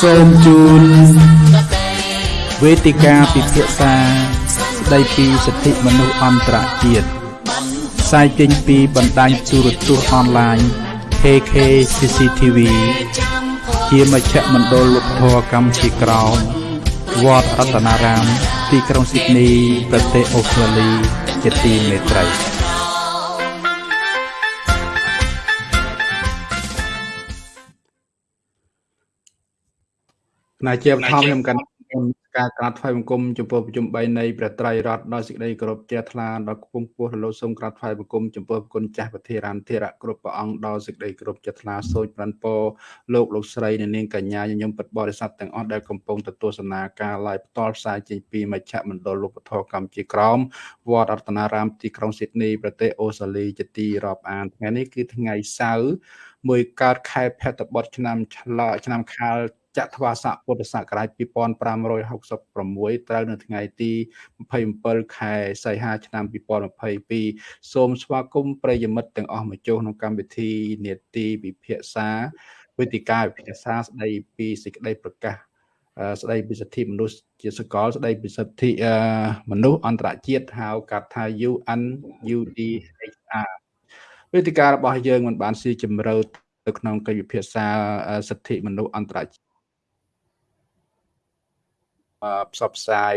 សូមជូនវេទិកាពិភាក្សាស្ដីពីសិទ្ធិមនុស្សអន្តរជាតិផ្សាយចេញពីបណ្ដាញទូរទស្សន៍អនឡាញ KK CCTV ជាមជ្ឈមណ្ឌលលោកធរកម្ពុជាក្រោមវត្តរតនារាម ទីក្រុងស៊ីដនីប្រទេសអូស្ត្រាលីជាទីមេត្រី ណាជាបឋមខ្ញុំកាន់ការក្រាបថ្វាយបង្គំចំពោះប្រជុំ3នៃព្រះត្រៃរតដោយសេចក្តីគោរពជ្រះថ្លាដល់គង់ពោះរលោសូមក្រាបថ្វាយបង្គំចំពោះគុណចាស់ពធារានធិរៈគ្រប់ព្រះអង្គដោយសេចក្តីគោរពជ្រះថ្លាសូចប្រាន់ពរលោកលោកស្រីនិងនាងកញ្ញាញញឹមពិតបរិស័ទទាំងអស់ដែលកំពុងទស្សនាការ live ផ្ទាល់ផ្សាយចេញពីមជ្ឈមណ្ឌលលោកពធកម្ពុជាក្រមវត្តរតនារាមទីក្រុងស៊ីដនីប្រទេសអូស្ត្រាលីជាទីរាប់អានថ្ងៃនេះគឺថ្ងៃសៅរ៍មួយកើតខែភទ្របទឆ្នាំឆ្លឆ្នាំខាល ចត្វាស័កពុទ្ធសករាជ2566ត្រូវនៅថ្ងៃទី27ខែសីហាឆ្នាំ2022សូមស្វាគមន៍ប្រិយមិត្តទាំងអស់មកចូលក្នុងកម្មវិធីនេតិពិភាក្សាវេទិកាពិភាក្សាស្ដីពីសេចក្តីប្រកាសស្ដីពីសិទ្ធិមនុស្សជាសកលស្ដីពីសិទ្ធិមនុស្សអន្តរជាតិហៅកាត់ថា UN UDHR វេទិការបស់យើងមិនបានស៊ីជម្រៅទៅក្នុងកិច្ចពិភាក្សាសិទ្ធិមនុស្សអន្តរជាតិ ផ្សព្វផ្សាយ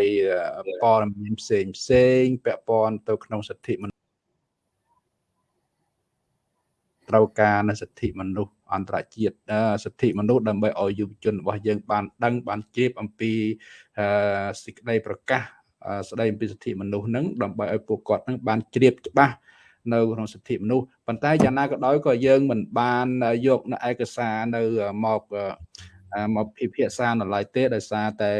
ព័ត៌មានផ្សេងផ្សេងពាក់ព័ន្ធទៅក្នុងសិទ្ធិមនុស្សត្រូវការនៅសិទ្ធិមនុស្សអន្តរជាតិសិទ្ធិមនុស្សដើម្បីឲ្យយុវជនរបស់យើងបានដឹងបានជ្រាបអំពីសេចក្តីប្រកាសស្តីអំពីសិទ្ធិមនុស្សហ្នឹងដើម្បីឲ្យពួកគាត់ហ្នឹងបានជ្រាបច្បាស់នៅក្នុងសិទ្ធិមនុស្សប៉ុន្តែយ៉ាងណាក៏ដោយក៏យើងមិនបានយកនៅឯកសារនៅមក មកពិភាក្សានៅឡើយទេដោយសារតែ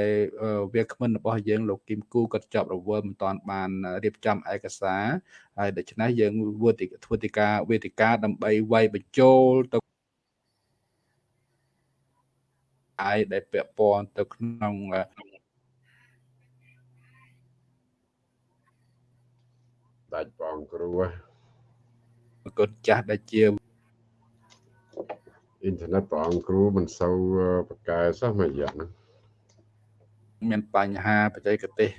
វាគ្មិនរបស់យើងលោកគឹមគូគាត់ជាប់រវល់មិនទាន់បានរៀបចំឯកសារហើយដូច្នេះយើងធ្វើធ្វើទីការវេទិកាដើម្បីវាយបញ្ចូលទៅអាយដែលពាក់ព័ន្ធទៅក្នុងដាច់បងគ្រូគុណចាស់ដែលជា អ៊ីនធឺណិតព្រះអង្គគ្រូមិនសូវប្រកែសោះមួយរយៈហ្នឹងមានបញ្ហាបច្ចេកទេស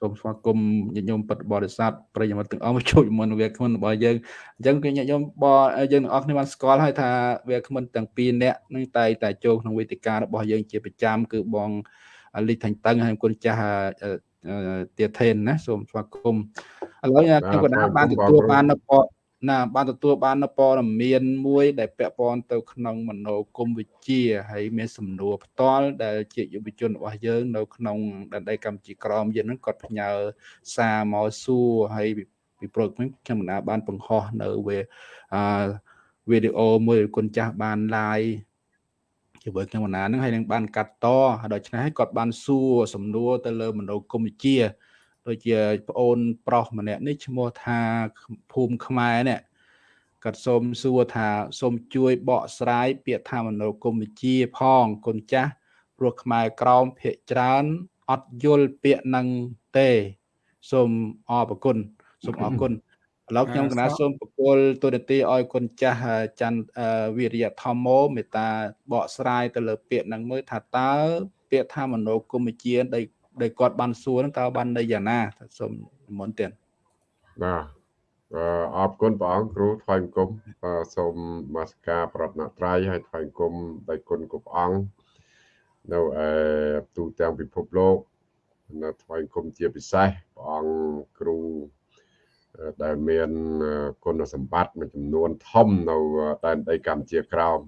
សូមស្វាគមន៍ញាតិញោមពិតបរិស័ទប្រិយមិត្តទាំងអស់មកជួយមុនវាគ្មិនរបស់យើងអញ្ចឹងគឺញាតិញោមបយើងទាំងអស់គ្នាបានស្គាល់ហើយថាវាគ្មិនទាំងពីរនាក់នឹងតែតែចូលក្នុងវេទិការបស់យើងជាប្រចាំគឺបងលីថាញ់តឹងហើយគុណចាស់ទាធេនណាសូមស្វាគមន៍ឥឡូវខ្ញុំក៏បានទទួលបាននៅពត ណាបានទទួលបាននៅព័ត៌មានមួយ ដែលពាក់ព័ន្ធទៅក្នុងមនោគមវិជ្ជាហើយមានសំណួរផ្ទាល់ដែលជាយុវជនរបស់យើង នៅក្នុងដែនដីកម្ពុជាក្រមយើងហ្នឹងគាត់ផ្ញើសារមកសួរហើយពីព្រោះខ្ញុំមិនបានបង្ហោះនៅវាអឺវីដេអូមួយគុណចាស់បាន live ជាមួយខ្ញុំបណ្ណាហ្នឹងហើយនឹងបានកាត់តដូច្នេះគាត់បានសួរសំណួរទៅលើមនោគមវិជ្ជា ដូចជាប្អូនប្រុសម្នាក់នេះឈ្មោះថាភូមិខ្មែរនេះគាត់សូមសួរថាសូមជួយបកស្រាយពាក្យថាមនោគមវិជ្ជាផងគុណចាស់ព្រោះខ្មែរក្រមភាកច្រើនអត់យល់ពាក្យនឹងទេសូមអរគុណសូមអរគុណឥឡូវខ្ញុំកណាសូមបកលទូរទីឲ្យគុណចាស់ច័ន្ទវិរិយធម្មោមេត្តាបកស្រាយទៅលើពាក្យនឹងមើលថាតើពាក្យថាមនោគមវិជ្ជាដែល ដែលគាត់បានសួរហ្នឹងតើបានន័យយ៉ាងណាសូមនិមន្តទៀតបាទអរគុណព្រះអង្គគ្រូថ្វាយបង្គំសូមមាសការប្រតនត្រ័យហើយថ្វាយបង្គំដោយគុណគ្រប់អង្គនៅឯទូទាំងពិភពលោកនៅថ្វាយបង្គំជាពិសេសព្រះអង្គគ្រូដែលមានគុណសម្បត្តិមួយចំនួនធំនៅដែនដីកម្ពុជាក្រោម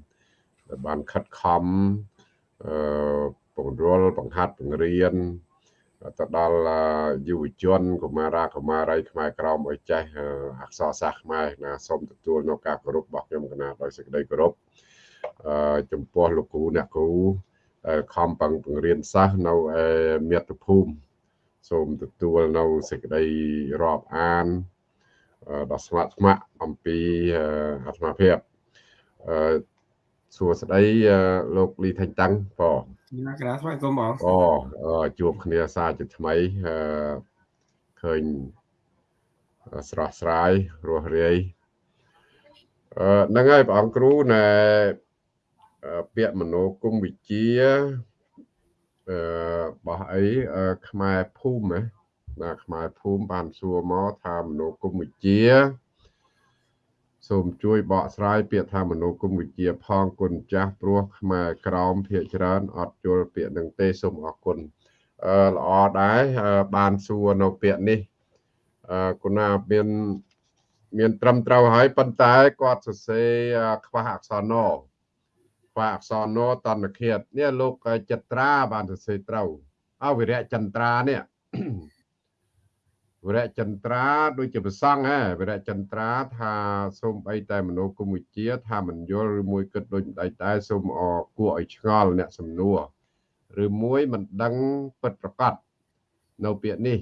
ដែលបានខិតខំអឺពង្រលបង្ហាត់បង្រៀន ទៅដល់យុវជនកុមារាកុមារីខ្មែរក្រមឲ្យចេះអក្សរសាស្ត្រខ្មែរណាសូមទទួលនៅការគោរពរបស់ខ្ញុំកណាដោយសេចក្តីគោរពអឺចំពោះលោកគ្រូអ្នកគ្រូដែលខំបង្រៀនសិស្សនៅឯមាតុភូមិសូមទទួលនៅសេចក្តីរាប់អានដ៏ស្ម័គ្រស្ម័គ្រអំពីអាត្មាភាពអឺ សួស្តីលោកលីថេងតាំងបងណាក្រាស្វាគមន៍បងអូជួបគ្នាសារជាថ្មីអឺឃើញស្រស់ស្រាយរស់រាយអឺហ្នឹងហើយព្រះអង្គគ្រូណែពាក្យមនោគមវិជ្ជាអឺបោះអីខ្មែរភូមិណាខ្មែរភូមិបានសួរមកថាមនោគមវិជ្ជា សូមជួយបកស្រាយពាក្យថាមនោគមវិជ្ជាផងគុណចាស់ព្រោះខ្មែរក្រមភាកច្រើនអត់យល់ពាក្យនឹងទេសូមអរគុណអឺល្អដែរបានសួរនៅពាក្យនេះអឺគុណាមានមានត្រឹមត្រូវហើយប៉ុន្តែគាត់សរសេរខ្វះអក្សរណខ្វះអក្សរណតនឃាតនេះលោកចិត្រាបានសរសេរត្រូវអវិរៈចន្ទ្រានេះ វរៈចន្ទ្រាដូចជាប្រសង់ហ៎វរៈចន្ទ្រាថាសូមអីតែមនោគមវិជ្ជាថាមិនយល់ឬមួយគិតដូចម្ដេចដែរសូមអគួរឲ្យឆ្ងល់អ្នកសំណួរឬមួយមិនដឹងពិតប្រកបនៅពាក្យនេះ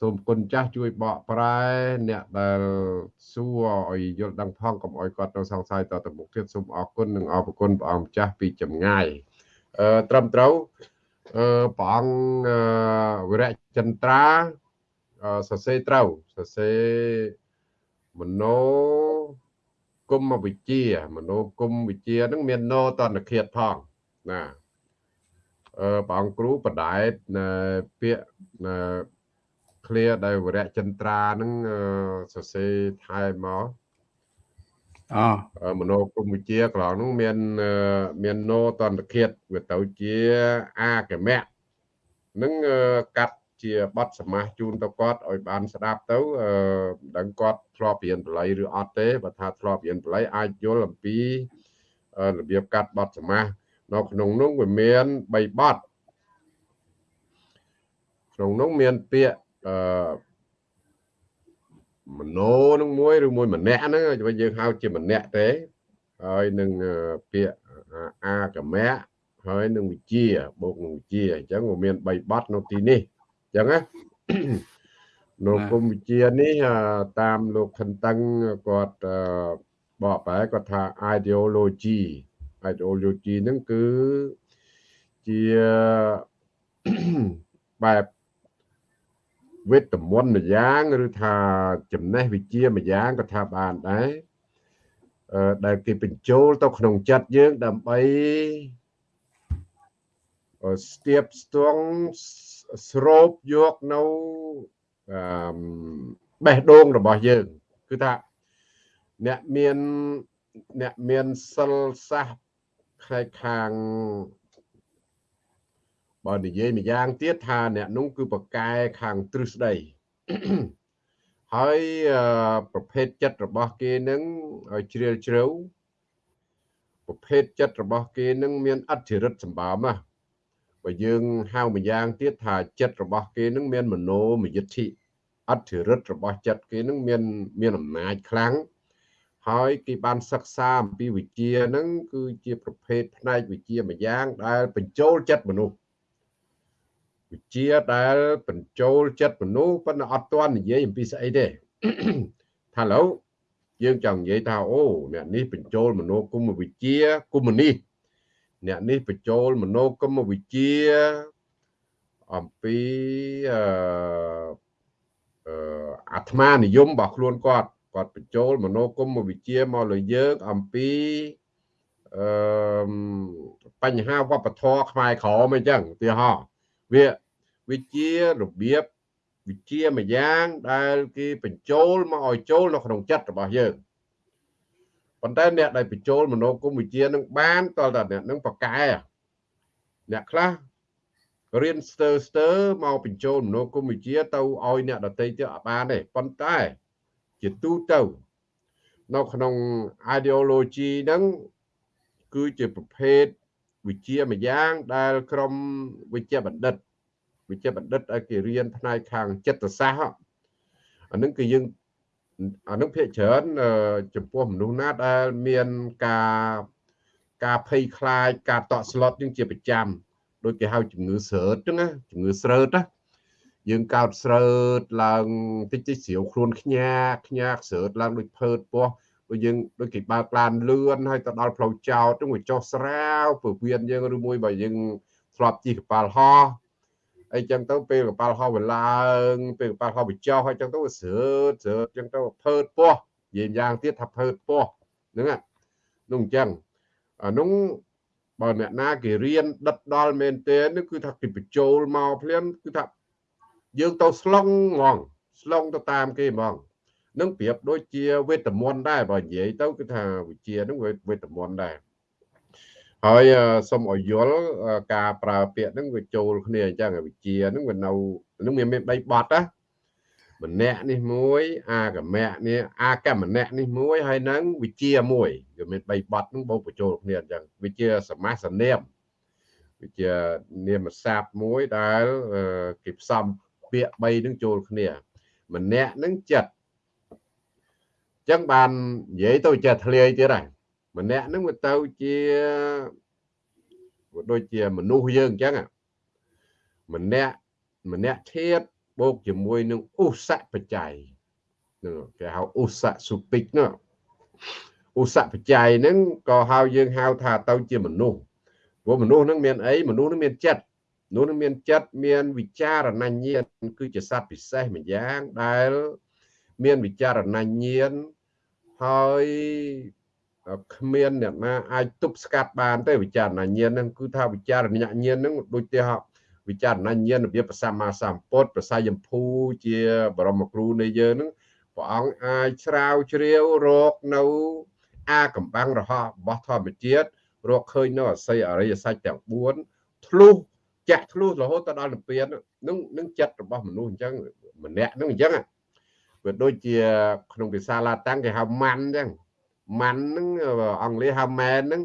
សូមគុណចាស់ជួយបកប្រែអ្នកដែលសួរឲ្យយល់ដឹងផងកុំឲ្យគាត់ទៅសង្ស័យតទៅមុខទៀតសូមអរគុណនិងអរគុណព្រះអង្គចាស់ពីចម្ងាយអឺត្រឹមត្រូវអឺព្រះអង្គវរៈចន្ទ្រា សរសេរត្រូវសរសេរមនោគមវិជាមនោគមវិជាហ្នឹងមានណោតនឃាតផងណាអឺព្រះអង្គគ្រូបដែតពាក្យឃ្លាដែលវរៈចន្ទ្រាហ្នឹងសរសេរថែមកអមនោគមវិជាក្រោយនោះមានមានណោតន្តឃាតវាទៅជាអាកមៈនឹងកាត់ ជាបទសមាសជូនទៅគាត់ឲ្យបានស្ដាប់ទៅអឺដឹងគាត់ធ្លាប់រៀនបល័យឬអត់ទេបើថាធ្លាប់រៀនបល័យអាចយល់អំពីរបៀបកាត់បទសមាសនៅក្នុងនោះវាមាន3បទក្នុងនោះមានពាក្យអឺមโนនឹងមួយឬមួយម្នាក់ហ្នឹងយើងហៅជាម្នាក់ទេហើយនឹងពាក្យអាកមៈហើយនឹងវិជាបូកនឹងវិជាអញ្ចឹងវាមាន3បទនៅទីនេះ ចឹងណានៅគុំវិជានេះតាមលោកខិនតឹងគាត់បកប្រែគាត់ថា ideology ideology ហ្នឹងគឺជាបែបវេទមន្តម្យ៉ាងឬថាចំណេះវិជ្ជាមួយយ៉ាងក៏ថាបានដែរអឺដែលគេបញ្ចូលទៅក្នុងចិត្តយើងដើម្បីស្ទាបស្ទង់ ស្រូបយកនៅអឺបេះដូងរបស់យើង គឺថាអ្នកមានអ្នកមានសិលសាសផ្នែកខាងបើនិយាយម្យ៉ាងទៀតថាអ្នកនោះគឺប្រកែខាងទ្រឹស្ដីហើយប្រភេទចិត្តរបស់គេនឹងឲ្យជ្រាលជ្រៅប្រភេទចិត្តរបស់គេនឹងមានអធិរិទ្ធសម្បើមណា បើយើងហៅម្យ៉ាងទៀតថាចិត្តរបស់គេនឹងមានមโนមយិទ្ធិអធិរិទ្ធរបស់ចិត្តគេនឹងមានមានអំណាចខ្លាំងហើយគេបានសិក្សាអំពីវិជាហ្នឹងគឺជាប្រភេទផ្នែកវិជាម្យ៉ាងដែលបញ្ចូលចិត្តមនុស្សវិជាដែលបញ្ចូលចិត្តមនុស្សប៉ុន្តែអត់ទាន់និយាយអំពីស្អីទេថាឡូវយើងចង់និយាយថាអូអ្នកនេះបញ្ចូលមនោគមវិជ្ជាគុំនេះ អ្នកនេះបញ្ចូលមនោគមវិជ្ជាអំពីអឺអាត្មានិយមរបស់ខ្លួនគាត់គាត់បញ្ចូលមនោគមវិជ្ជាមកលើយើងអំពីអឺបញ្ហាវប្បធម៌ខ្មែរក្រមអីចឹងឧទាហរណ៍វាវិជ្ជារបៀបវិជ្ជាមួយយ៉ាងដែលគេបញ្ចូលមកឲ្យចូលនៅក្នុងចិត្តរបស់យើង ប៉ុន្តែអ្នកដែលបញ្ចូលមនោគមវិជ្ជានឹងបានតើតើអ្នកនឹងប្រកែអ្នកខ្លះរៀនស្ទើស្ទើមកបញ្ចូលមនោគមវិជ្ជាទៅឲ្យអ្នកដតីទៀតអត់បានទេប៉ុន្តែជាទូទៅនៅក្នុង ideology ហ្នឹងគឺជាប្រភេទវិជ្ជាមួយយ៉ាងដែលក្រុមវិជ្ជាបណ្ឌិតវិជ្ជាបណ្ឌិតឲ្យគេរៀនផ្នែកខាងចិត្តសាស្ត្រអានឹងគឺយើង អានឹងភាគច្រើនចំពោះមនុស្សណាដែលមានការការភ័យខ្លាចការតក់ស្លុតនឹងជាប្រចាំដូចគេហៅជំងឺស្រើតហ្នឹងណាជំងឺស្រើតណាយើងកោតស្រើតឡើងតិចតិចស្រាវខ្លួនខ្ញាខ្ញាស្រើតឡើងដូចភើតពោះដូចយើងដូចគេបើកឡានលឿនហើយទៅដល់ផ្លូវចោតហ្នឹងវាចុះស្រាវពវៀនយើងឬមួយបើយើងធ្លាប់ជិះកប៉ាល់ហោះ អីចឹងទៅពេលកប៉ាល់ហោះវាឡើងពេលកប៉ាល់ហោះវាចុះហើយចឹងទៅវាស្រើតស្រើតចឹងទៅភើតពោះនិយាយយ៉ាងទៀតថាភើតពោះហ្នឹងនោះអញ្ចឹងអានោះបើអ្នកណាគេរៀនដិតដល់មែនទែនគឺថាគេបញ្ចូលមកភ្លាមគឺថាយើងទៅស្លុងហ្មងស្លុងទៅតាមគេហ្មងនឹងប្រៀបដូចជាវេទមន្តដែរបើនិយាយទៅគឺថាវិជានឹងវេទមន្តដែរ ហើយសូមឲ្យយល់ការប្រើពាក្យហ្នឹងវាចូលគ្នាអញ្ចឹងវិជាហ្នឹងវានៅហ្នឹងមានមាន3បទណាម្នាក់នេះមួយ អាកម្មៈនេះអាកម្មៈនេះមួយហើយនឹងវិជាមួយវាមាន3បទហ្នឹងបូកបញ្ចូលគ្នាអញ្ចឹងវិជាសមាសនាមវិជានាមសាបមួយដែលគេផ្សំពាក្យ3ហ្នឹងចូលគ្នាម្នាក់ហ្នឹងចិត្តអញ្ចឹងបាននិយាយទៅចេះធ្លាយទៀតហើយ ម្នាក់ហ្នឹងវាទៅជាដូចជាមនុស្សយើងអញ្ចឹងម្នាក់ម្នាក់ធៀបបូកជាមួយនឹងឧសៈបច្ច័យនោះគេហៅឧសៈសុពិកនោះឧសៈបច្ច័យហ្នឹងក៏ហៅយើងហៅថាទៅជាមនុស្សព្រោះមនុស្សហ្នឹងមានអីមនុស្សហ្នឹងមានចិត្តមនុស្សហ្នឹងមានចិត្តមានវិចារណញ្ញាណគឺជាសត្វពិសេសម្យ៉ាងដែលមានវិចារណញ្ញាណហើយ គ្មានអ្នកណាអាចទប់ស្កាត់បានទេវិចារណញ្ញាណហ្នឹងគឺថាវិចារណញ្ញាណហ្នឹងដូចទៅវិចារណញ្ញាណរបៀបប្រសម្មាសម្ពុទ្ធប្រសាយមភូជាបរមគ្រូនៃយើងហ្នឹងព្រះអង្គអាចស្រាវជ្រាវរកនៅអាកំបាំងរហ័សរបស់ធម្មជាតិរកឃើញនៅអស័យអរិយសច្ចទាំង4ធ្លុះចាក់ធ្លុះរហូតទៅដល់និព្វាននឹងនឹងចិត្តរបស់មនុស្សអញ្ចឹងម្នាក់នឹងអញ្ចឹងវាដូចជាក្នុងភាសាឡាតាំងគេហៅម៉ាន់អញ្ចឹង ម៉ាន់ហ្នឹងអង់គ្លេសហៅម៉ែនហ្នឹង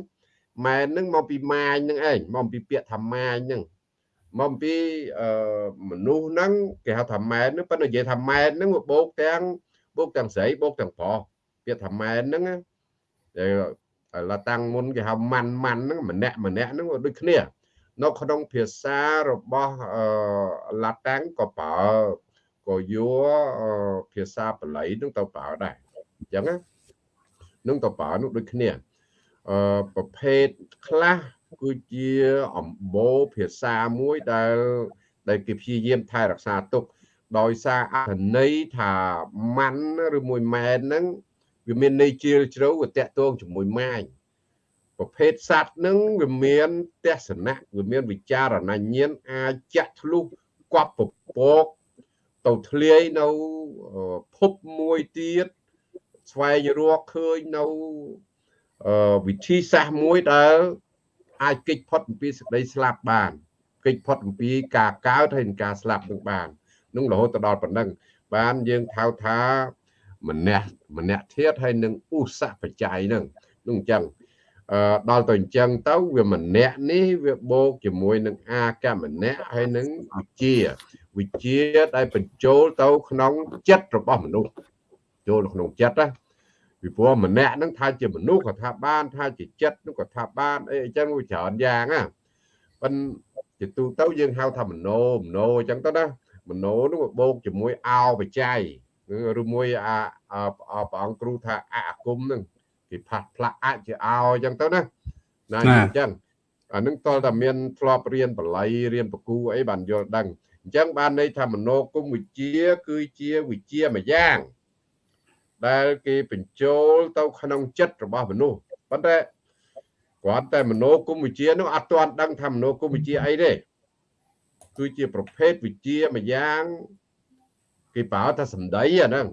ម៉ែនហ្នឹងមកពីម៉ាញហ្នឹងឯងមកពីពាក្យថាម៉ាញហ្នឹងមកពីមនុស្សហ្នឹងគេហៅថាម៉ែនហ្នឹងប៉ុន្តែនិយាយថាម៉ែនហ្នឹងវាបោកទាំងបោកទាំងស្រីបោកទាំងប្រុសពាក្យថាម៉ែនហ្នឹងដែលឡាតាំងមុនគេហៅម៉ាន់ម៉ាន់ហ្នឹងម្នាក់ម្នាក់ហ្នឹងដូចគ្នានៅក្នុងភាសារបស់ឡាតាំងក៏ប្រើក៏យកភាសាបាលីហ្នឹងទៅប្រើដែរអញ្ចឹងណា នឹងតបើនោះដូចគ្នាអឺប្រភេទខ្លះគឺជាអំបូរភាសាមួយដែលដែលគេព្យាយាមថែរក្សាទុកដោយសារអត្ថន័យថាម៉ាន់ឬមួយម៉ែនហ្នឹងវាមានន័យជ្រាលជ្រៅវាតកតងជាមួយម៉ាញប្រភេទសត្វហ្នឹងវាមានទស្សនៈវាមានវិចារណញ្ញាណអាចចាក់ធ្លុះគប់ពពកទៅធ្លាយនៅភពមួយទៀត ស្វែងរកឃើញនៅវិធីសាស្ត្រមួយដែលអាចគេចផុតអំពីសេចក្តីស្លាប់បានគេចផុតអំពីការកើតហើយនិងការស្លាប់នឹងបាននឹងរហូតទៅដល់ប៉ុណ្ណឹងបានយើងថៅថាម្នាក់ម្នាក់ធៀបហើយនឹងឧសៈបច្ច័យនឹងនឹងអញ្ចឹងអឺដល់ទៅអញ្ចឹងទៅវាម្នាក់នេះវាបូកជាមួយនឹងអាកម្មម្នាក់ហើយនឹងវិជាវិជាដែលបញ្ចូលទៅក្នុងចិត្តរបស់មនុស្ស ចូលក្នុងចិត្តណាពីព្រោះម្នាក់ហ្នឹងថាជាមនុស្សក៏ថាបានថាជាចិត្តនោះក៏ថាបានអីអញ្ចឹងវាច្រើនយ៉ាងណាប៉ិនជាទូទៅយើងហៅថាមโนមโนអញ្ចឹងទៅណាមโนនោះបូកជាមួយអោបច្ច័យឬមួយអាព្រះអង្គគ្រូថាអអាគមហ្នឹងគេផាត់ផ្លាក់អជាអោអញ្ចឹងទៅណាណាអញ្ចឹងអានឹងតលតែមានធ្លាប់រៀនបល័យរៀនបកូអីបានយល់ដឹងអញ្ចឹងបានន័យថាមโนគុំវិជាគឺជាវិជាមួយយ៉ាង ដែលគេបញ្ចូលទៅក្នុងចិត្តរបស់មនុស្សប៉ុន្តែគ្រាន់តែមនោគមវិជ្ជានោះអត់ទាន់ដឹងថាមនោគមវិជ្ជាអីទេគឺជាប្រភេទវិជ្ជាមួយយ៉ាងគេប្រើថាសម្ដីអាហ្នឹង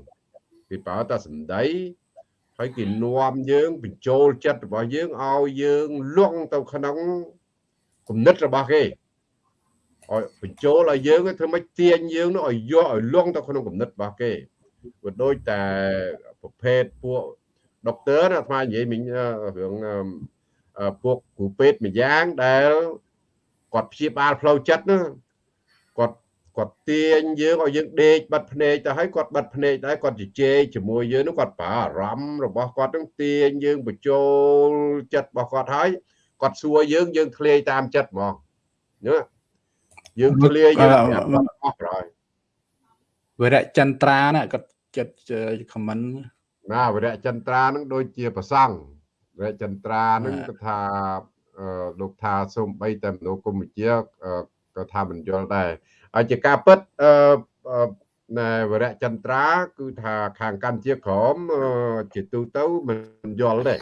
គេប្រើថាសម្ដីហើយគេនាំយើងបញ្ចូលចិត្តរបស់យើងឲ្យយើងលង់ទៅក្នុងគំនិតរបស់គេឲ្យបញ្ចូលឲ្យយើងធ្វើម៉េចទាញយើងនោះឲ្យយកឲ្យលង់ទៅក្នុងគំនិតរបស់គេ វាដូចតែប្រភេទពួកដុកទ័រអាត្មានិយាយមិញរឿងពួកគ្រូពេទ្យម្យ៉ាងដែលគាត់ព្យាបាលផ្លូវចិត្តណាគាត់គាត់ទាញយើងឲ្យយើងដេកបិទភ្នែកទៅឲ្យគាត់បិទភ្នែកដែរគាត់ជជែកជាមួយយើងនោះគាត់ប្រើអារម្មណ៍របស់គាត់នឹងទាញយើងបញ្ចូលចិត្តរបស់គាត់ហើយគាត់សួរយើងយើងធ្លាយតាមចិត្តហ្មងណាយើងធ្លាយយើងអស់ហើយ វរៈចន្ទ្រាណាគាត់ចិត្តខមមិនណាវរៈចន្ទ្រានឹងដូចជាប្រសង់វរៈចន្ទ្រានឹងគឺថាលោកថាសូមបីតែមនុស្សគុំវិជាក៏ថាមិនយល់ដែរហើយជាការពិតអឺណែវរៈចន្ទ្រា គឺថាខាងកម្ពុជាក្រមជាទូទៅមិនយល់ទេ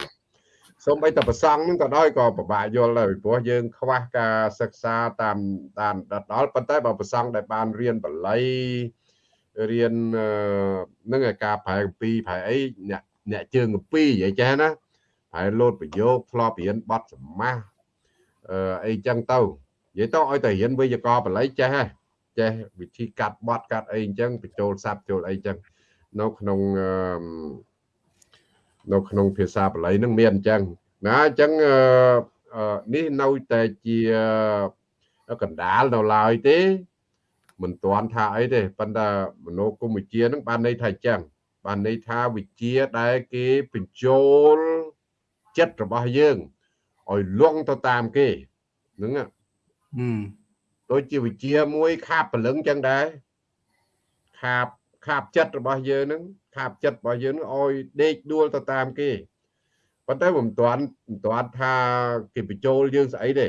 សូម្បីតែប្រសង់ហ្នឹងក៏ដោយក៏ពិបាកយល់ដែរពីព្រោះយើង ខ្វះការសិក្សាតាមតាមដល់ប៉ុន្តែបើប្រសង់ដែលបានរៀនបល័យ រៀននឹងឯការប្រែកម្ពីប្រែអីអ្នកអ្នកជើងកម្ពីនិយាយចេះណាប្រែលោតប្រយោគធ្លាប់រៀនបទសមាសអឺអីចឹងទៅនិយាយទៅឲ្យតែរៀនវេយ្យាករណ៍បល័យចេះហ៎ចេះវិធីកាត់បទកាត់អីអញ្ចឹងបញ្ចូលស័ព្ទចូលអីចឹងនៅក្នុងនៅក្នុងភាសាបាលីនឹងមានអញ្ចឹងណាអញ្ចឹងនេះនៅតែជាកណ្ដាលនៅឡើយទេ មិនទាន់ថាអីទេប៉ុន្តែមនោគមវិជ្ជានឹងបានន័យថាអញ្ចឹងបានន័យថាវិជ្ជាដែលគេបញ្ចូលចិត្តរបស់យើងឲ្យលងទៅតាមគេហ្នឹងដូចជាវិជាមួយខាបព្រលឹងចឹងដែរខាបខាបចិត្តរបស់យើងហ្នឹងខាបចិត្តរបស់យើងនឹងឲ្យដេកដួលទៅតាមគេប៉ុន្តែមិនទាន់មិនទាន់ថាគេបញ្ចូលយើងស្អីទេ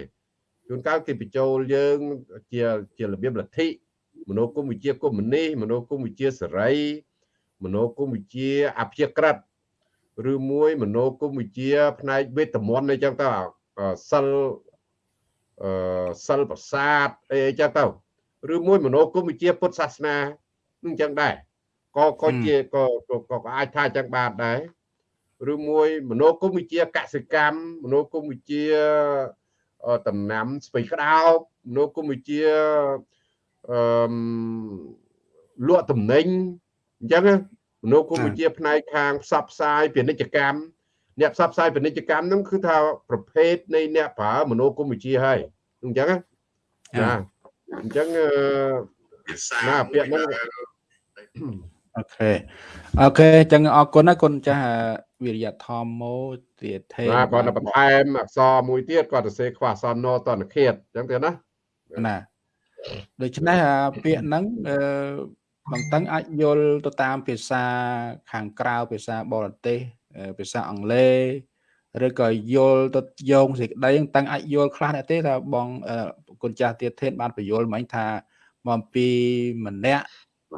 ជួនកាលគេបញ្ចូលយើងជាជារបៀបលទ្ធិ មនោគមវិជ្ជាកុម្មុយនីសមនោគមវិជ្ជាសេរីមនោគមវិជ្ជាអព្យាក្រឹតឬមួយមនោគមវិជ្ជា ផ្នែកវេទមន្តអីចឹងទៅសិលអឺសិលប្រាសាទអីចឹងទៅឬមួយមនោគមវិជ្ជាពុទ្ធសាសនានឹងចឹងដែរក៏ក៏ជាក៏ក៏អាចថាចឹងបានដែរឬមួយមនោគមវិជ្ជាកសិកម្មមនោគមវិជ្ជាតំណាំស្ពៃក្តោបមនោគមវិជ្ជា អឺលក់តំណែងអញ្ចឹងមនោគមវិជ្ជាផ្នែកខាងផ្សព្វផ្សាយពាណិជ្ជកម្មអ្នកផ្សព្វផ្សាយពាណិជ្ជកម្មហ្នឹងគឺថាប្រភេទនៃអ្នកប្រើមនោគមវិជ្ជាហើយអញ្ចឹងណាអញ្ចឹងណាពាក្យហ្នឹងអូខេអូខេអញ្ចឹងអរគុណណាគុណចាស់វិរិយធម៌ម៉ូទៀតទេបាទគាត់បន្ថែមអក្សរមួយទៀតគាត់សរសេរខ្វះអក្សរណតនឃាតអញ្ចឹងទៀតណាណា ដូច្នេះពាក្យហ្នឹងអឺបងតឹងអាចយល់ទៅតាមភាសាខាងក្រៅភាសាបរទេសភាសាអង់គ្លេសឬក៏យល់ទៅយោងសេចក្តីតឹងអាចយល់ខ្លះដែរទេថាបងគុណចាស់ទៀតធេនបានបញ្យល់មិញថាមកពីម្នាក់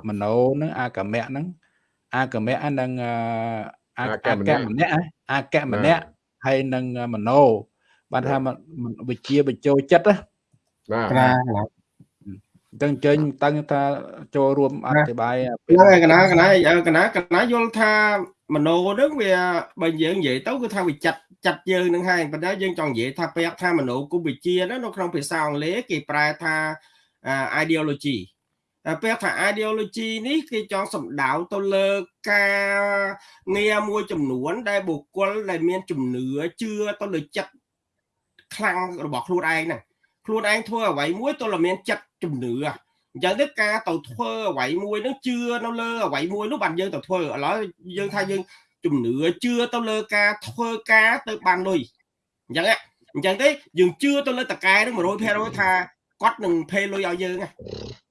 មโนហ្នឹងអាកមៈហ្នឹងអាកមៈហ្នឹងអាកៈម្នាក់អាកៈម្នាក់ហើយនឹងមโนបានថាវិជាបញ្ចូលចិត្តណាបាទ អញ្ចឹងចេញតាំងថាចូលរួមអធិប្បាយហ្នឹងហើយកណាកណាកណាកណាយល់ថាមโนហ្នឹងវាបើយើងនិយាយទៅគឺថាវាចាត់ចាត់យើងនឹងហើយប៉ុន្តែយើងចង់និយាយថាពាក្យថាមโนគុំវិជានៅក្នុងភាសាអង់គ្លេសគេប្រែថា ideology ពេលថា ideology នេះគេចង់សំដៅទៅលើការងារមួយចំនួន ដែលបុគ្គលដែលមានជំនឿជឿទៅលើចិត្តខ្លាំងរបស់ខ្លួនឯងហ្នឹង ខ្លួនឯងធ្វើអ្វីមួយទៅលើមានចិត្តជំនឿអញ្ចឹងទៅការទៅធ្វើអ្វីមួយហ្នឹងជឿនៅលើអ្វីមួយនោះបានយើងទៅធ្វើឥឡូវយើងថាយើងជំនឿជឿទៅលើការធ្វើការទៅបានលុយអញ្ចឹងអញ្ចឹងទេយើងជឿទៅលើតកែនឹង100%ថាគាត់នឹងភេលុយឲ្យយើង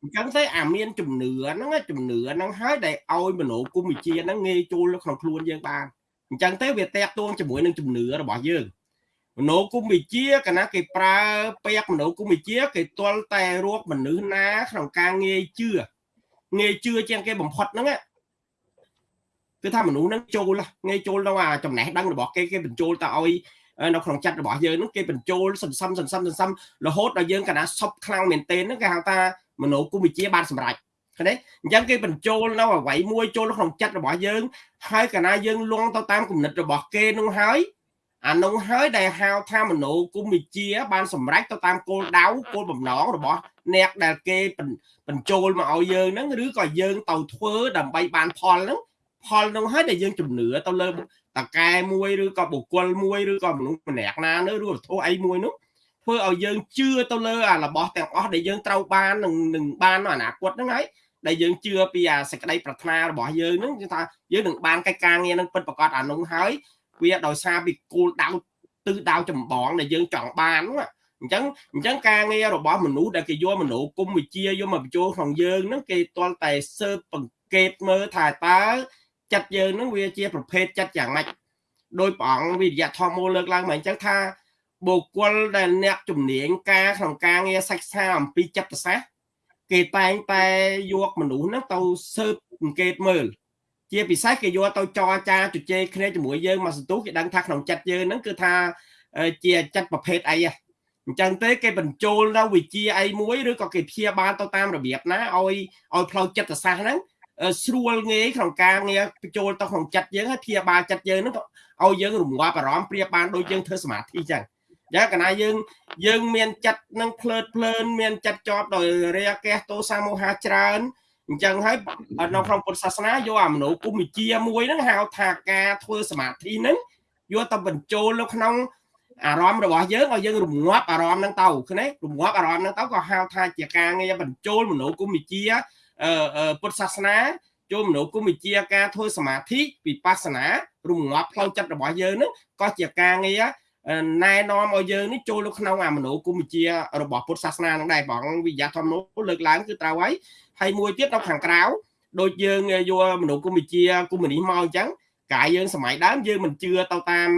អញ្ចឹងទេអាមានជំនឿហ្នឹងជំនឿហ្នឹងហើយដែលឲ្យមនោគមវិជ្ជាហ្នឹងងាយចូលក្នុងខ្លួនយើងបានអញ្ចឹងទេវាតាក់ទងជាមួយនឹងជំនឿរបស់យើង មនោគមវិជ្ជាកាលណាគេប្រើពាក្យមនោគមវិជ្ជា គេទាល់តែរកមនុស្សណាក្នុងការងាយជឿងាយជឿជាងគេបំផុតហ្នឹងគឺថាមនុស្សហ្នឹងចូលងាយចូលទៅអាចំណេះដឹងរបស់គេគេបញ្ចូលទៅឲ្យនៅក្នុងចិត្តរបស់យើងហ្នឹងគេបញ្ចូលសន្សំសន្សំសន្សំរហូតដល់យើងកណាសពខ្លាំងមែនទែនហ្នឹងគេហៅថាមនោគមវិជ្ជាបានសម្រេចឃើញទេអញ្ចឹងគេបញ្ចូលនៅអ្វីមួយចូលក្នុងចិត្តរបស់យើងហើយកណាយើងលងទៅតាមគំនិតរបស់គេនោះហើយ អានោះហើយដែលហៅថាមនោគមវិជ្ជា បានសម្រេចទៅតាមគោលដៅគោលបំណងរបស់ អ្នកដែលគេបញ្ចូលមកឲ្យយើងហ្នឹងឬក៏យើងទៅធ្វើដើម្បីបានផលហ្នឹងផលនោះហើយដែលយើងជំនឿទៅលើតកែមួយឬក៏បុគ្គលមួយឬក៏មនុស្សម្នាក់ណានោះឬវត្ថុអីមួយនោះធ្វើឲ្យយើងជឿទៅលើអារបស់ទាំងអស់ដែលយើងត្រូវបាននឹងនឹងបាននៅអនាគតហ្នឹងហើយដែលយើងជឿពីអាសេចក្តីប្រាថ្នារបស់យើងហ្នឹងគឺថាយើងនឹងបានកិច្ចការងារហ្នឹងពិតប្រាកដអានោះហើយ វាដោយសារពីគោលដៅទិសដៅចម្បងដែលយើងចង់បានហ្នឹងអញ្ចឹងអញ្ចឹងការងាររបស់មនុស្សដែលគេយកមនោគមវិជ្ជាយកមកបញ្ចូលក្នុងយើងហ្នឹងគេទាល់តែស៊ើបបង្កេតមើលថាតើចិត្តយើងនឹងវាជាប្រភេទចិត្តយ៉ាងម៉េចដោយព្រះអង្គវិរិយធម៌មូលលើកឡើងមកអញ្ចឹងថាបុគ្គលដែលអ្នកជំនាញការក្នុងការងារសិក្សាអំពីចិត្តសាស្ត្រគេតែងតែយកមនុស្សហ្នឹងទៅស៊ើបអង្កេតមើល ជាពិសេសគេយកទៅចរចាជជែកគ្នាជាមួយយើងមកសន្ទុះគេដឹងថាក្នុងចិត្តយើងហ្នឹងគឺថាជាចិត្តប្រភេទអីអញ្ចឹងទេគេបញ្ចូលនៅវិជាអីមួយឬក៏គេព្យាបាលទៅតាមរបៀបណាឲ្យឲ្យផ្លូវចិត្តសាស្ត្រហ្នឹងស្រួលងាយក្នុងការងារបញ្ចូលទៅក្នុងចិត្តយើងហើយព្យាបាលចិត្តយើងហ្នឹងឲ្យយើងរងាប់អារម្មណ៍ព្រាបបានដូចយើងធ្វើសមាធិអញ្ចឹងយ៉ាងកណាយើងយើងមានចិត្តនឹងភ្លើតភ្លើនមានចិត្តជាប់ដោយរាគៈទោសាមោហៈច្រើន អញ្ចឹងហើយនៅក្នុងពុទ្ធសាសនាយកអាមនោគុំវិជាមួយហ្នឹងហៅថាការធ្វើសមាធិហ្នឹងយកទៅបញ្ចូលនៅក្នុងអារម្មណ៍របស់យើងឲ្យយើងរងាប់អារម្មណ៍ហ្នឹងទៅឃើញទេរងាប់អារម្មណ៍ហ្នឹងទៅក៏ហៅថាជាការងារបញ្ចូលមនោគុំវិជាពុទ្ធសាសនាចូលមនោគមវិជាការធ្វើសមាធិវិបស្សនារងាប់ផ្លូវចិត្តរបស់យើងហ្នឹងក៏ជាការងារ ណែនាំឲ្យយើងនេះចូលនៅក្នុងអាមនោគមវិជារបស់ពុទ្ធសាសនានឹងដែរបងវិញ្ញាធម្មនោះលើកឡើងគឺត្រូវហើយហើយមួយទៀតនៅខាងក្រៅដូចយើងយកមនោគមវិជាគុំនីមកអញ្ចឹងកាយយើងសម័យដើមយើងមិនជឿទៅតាម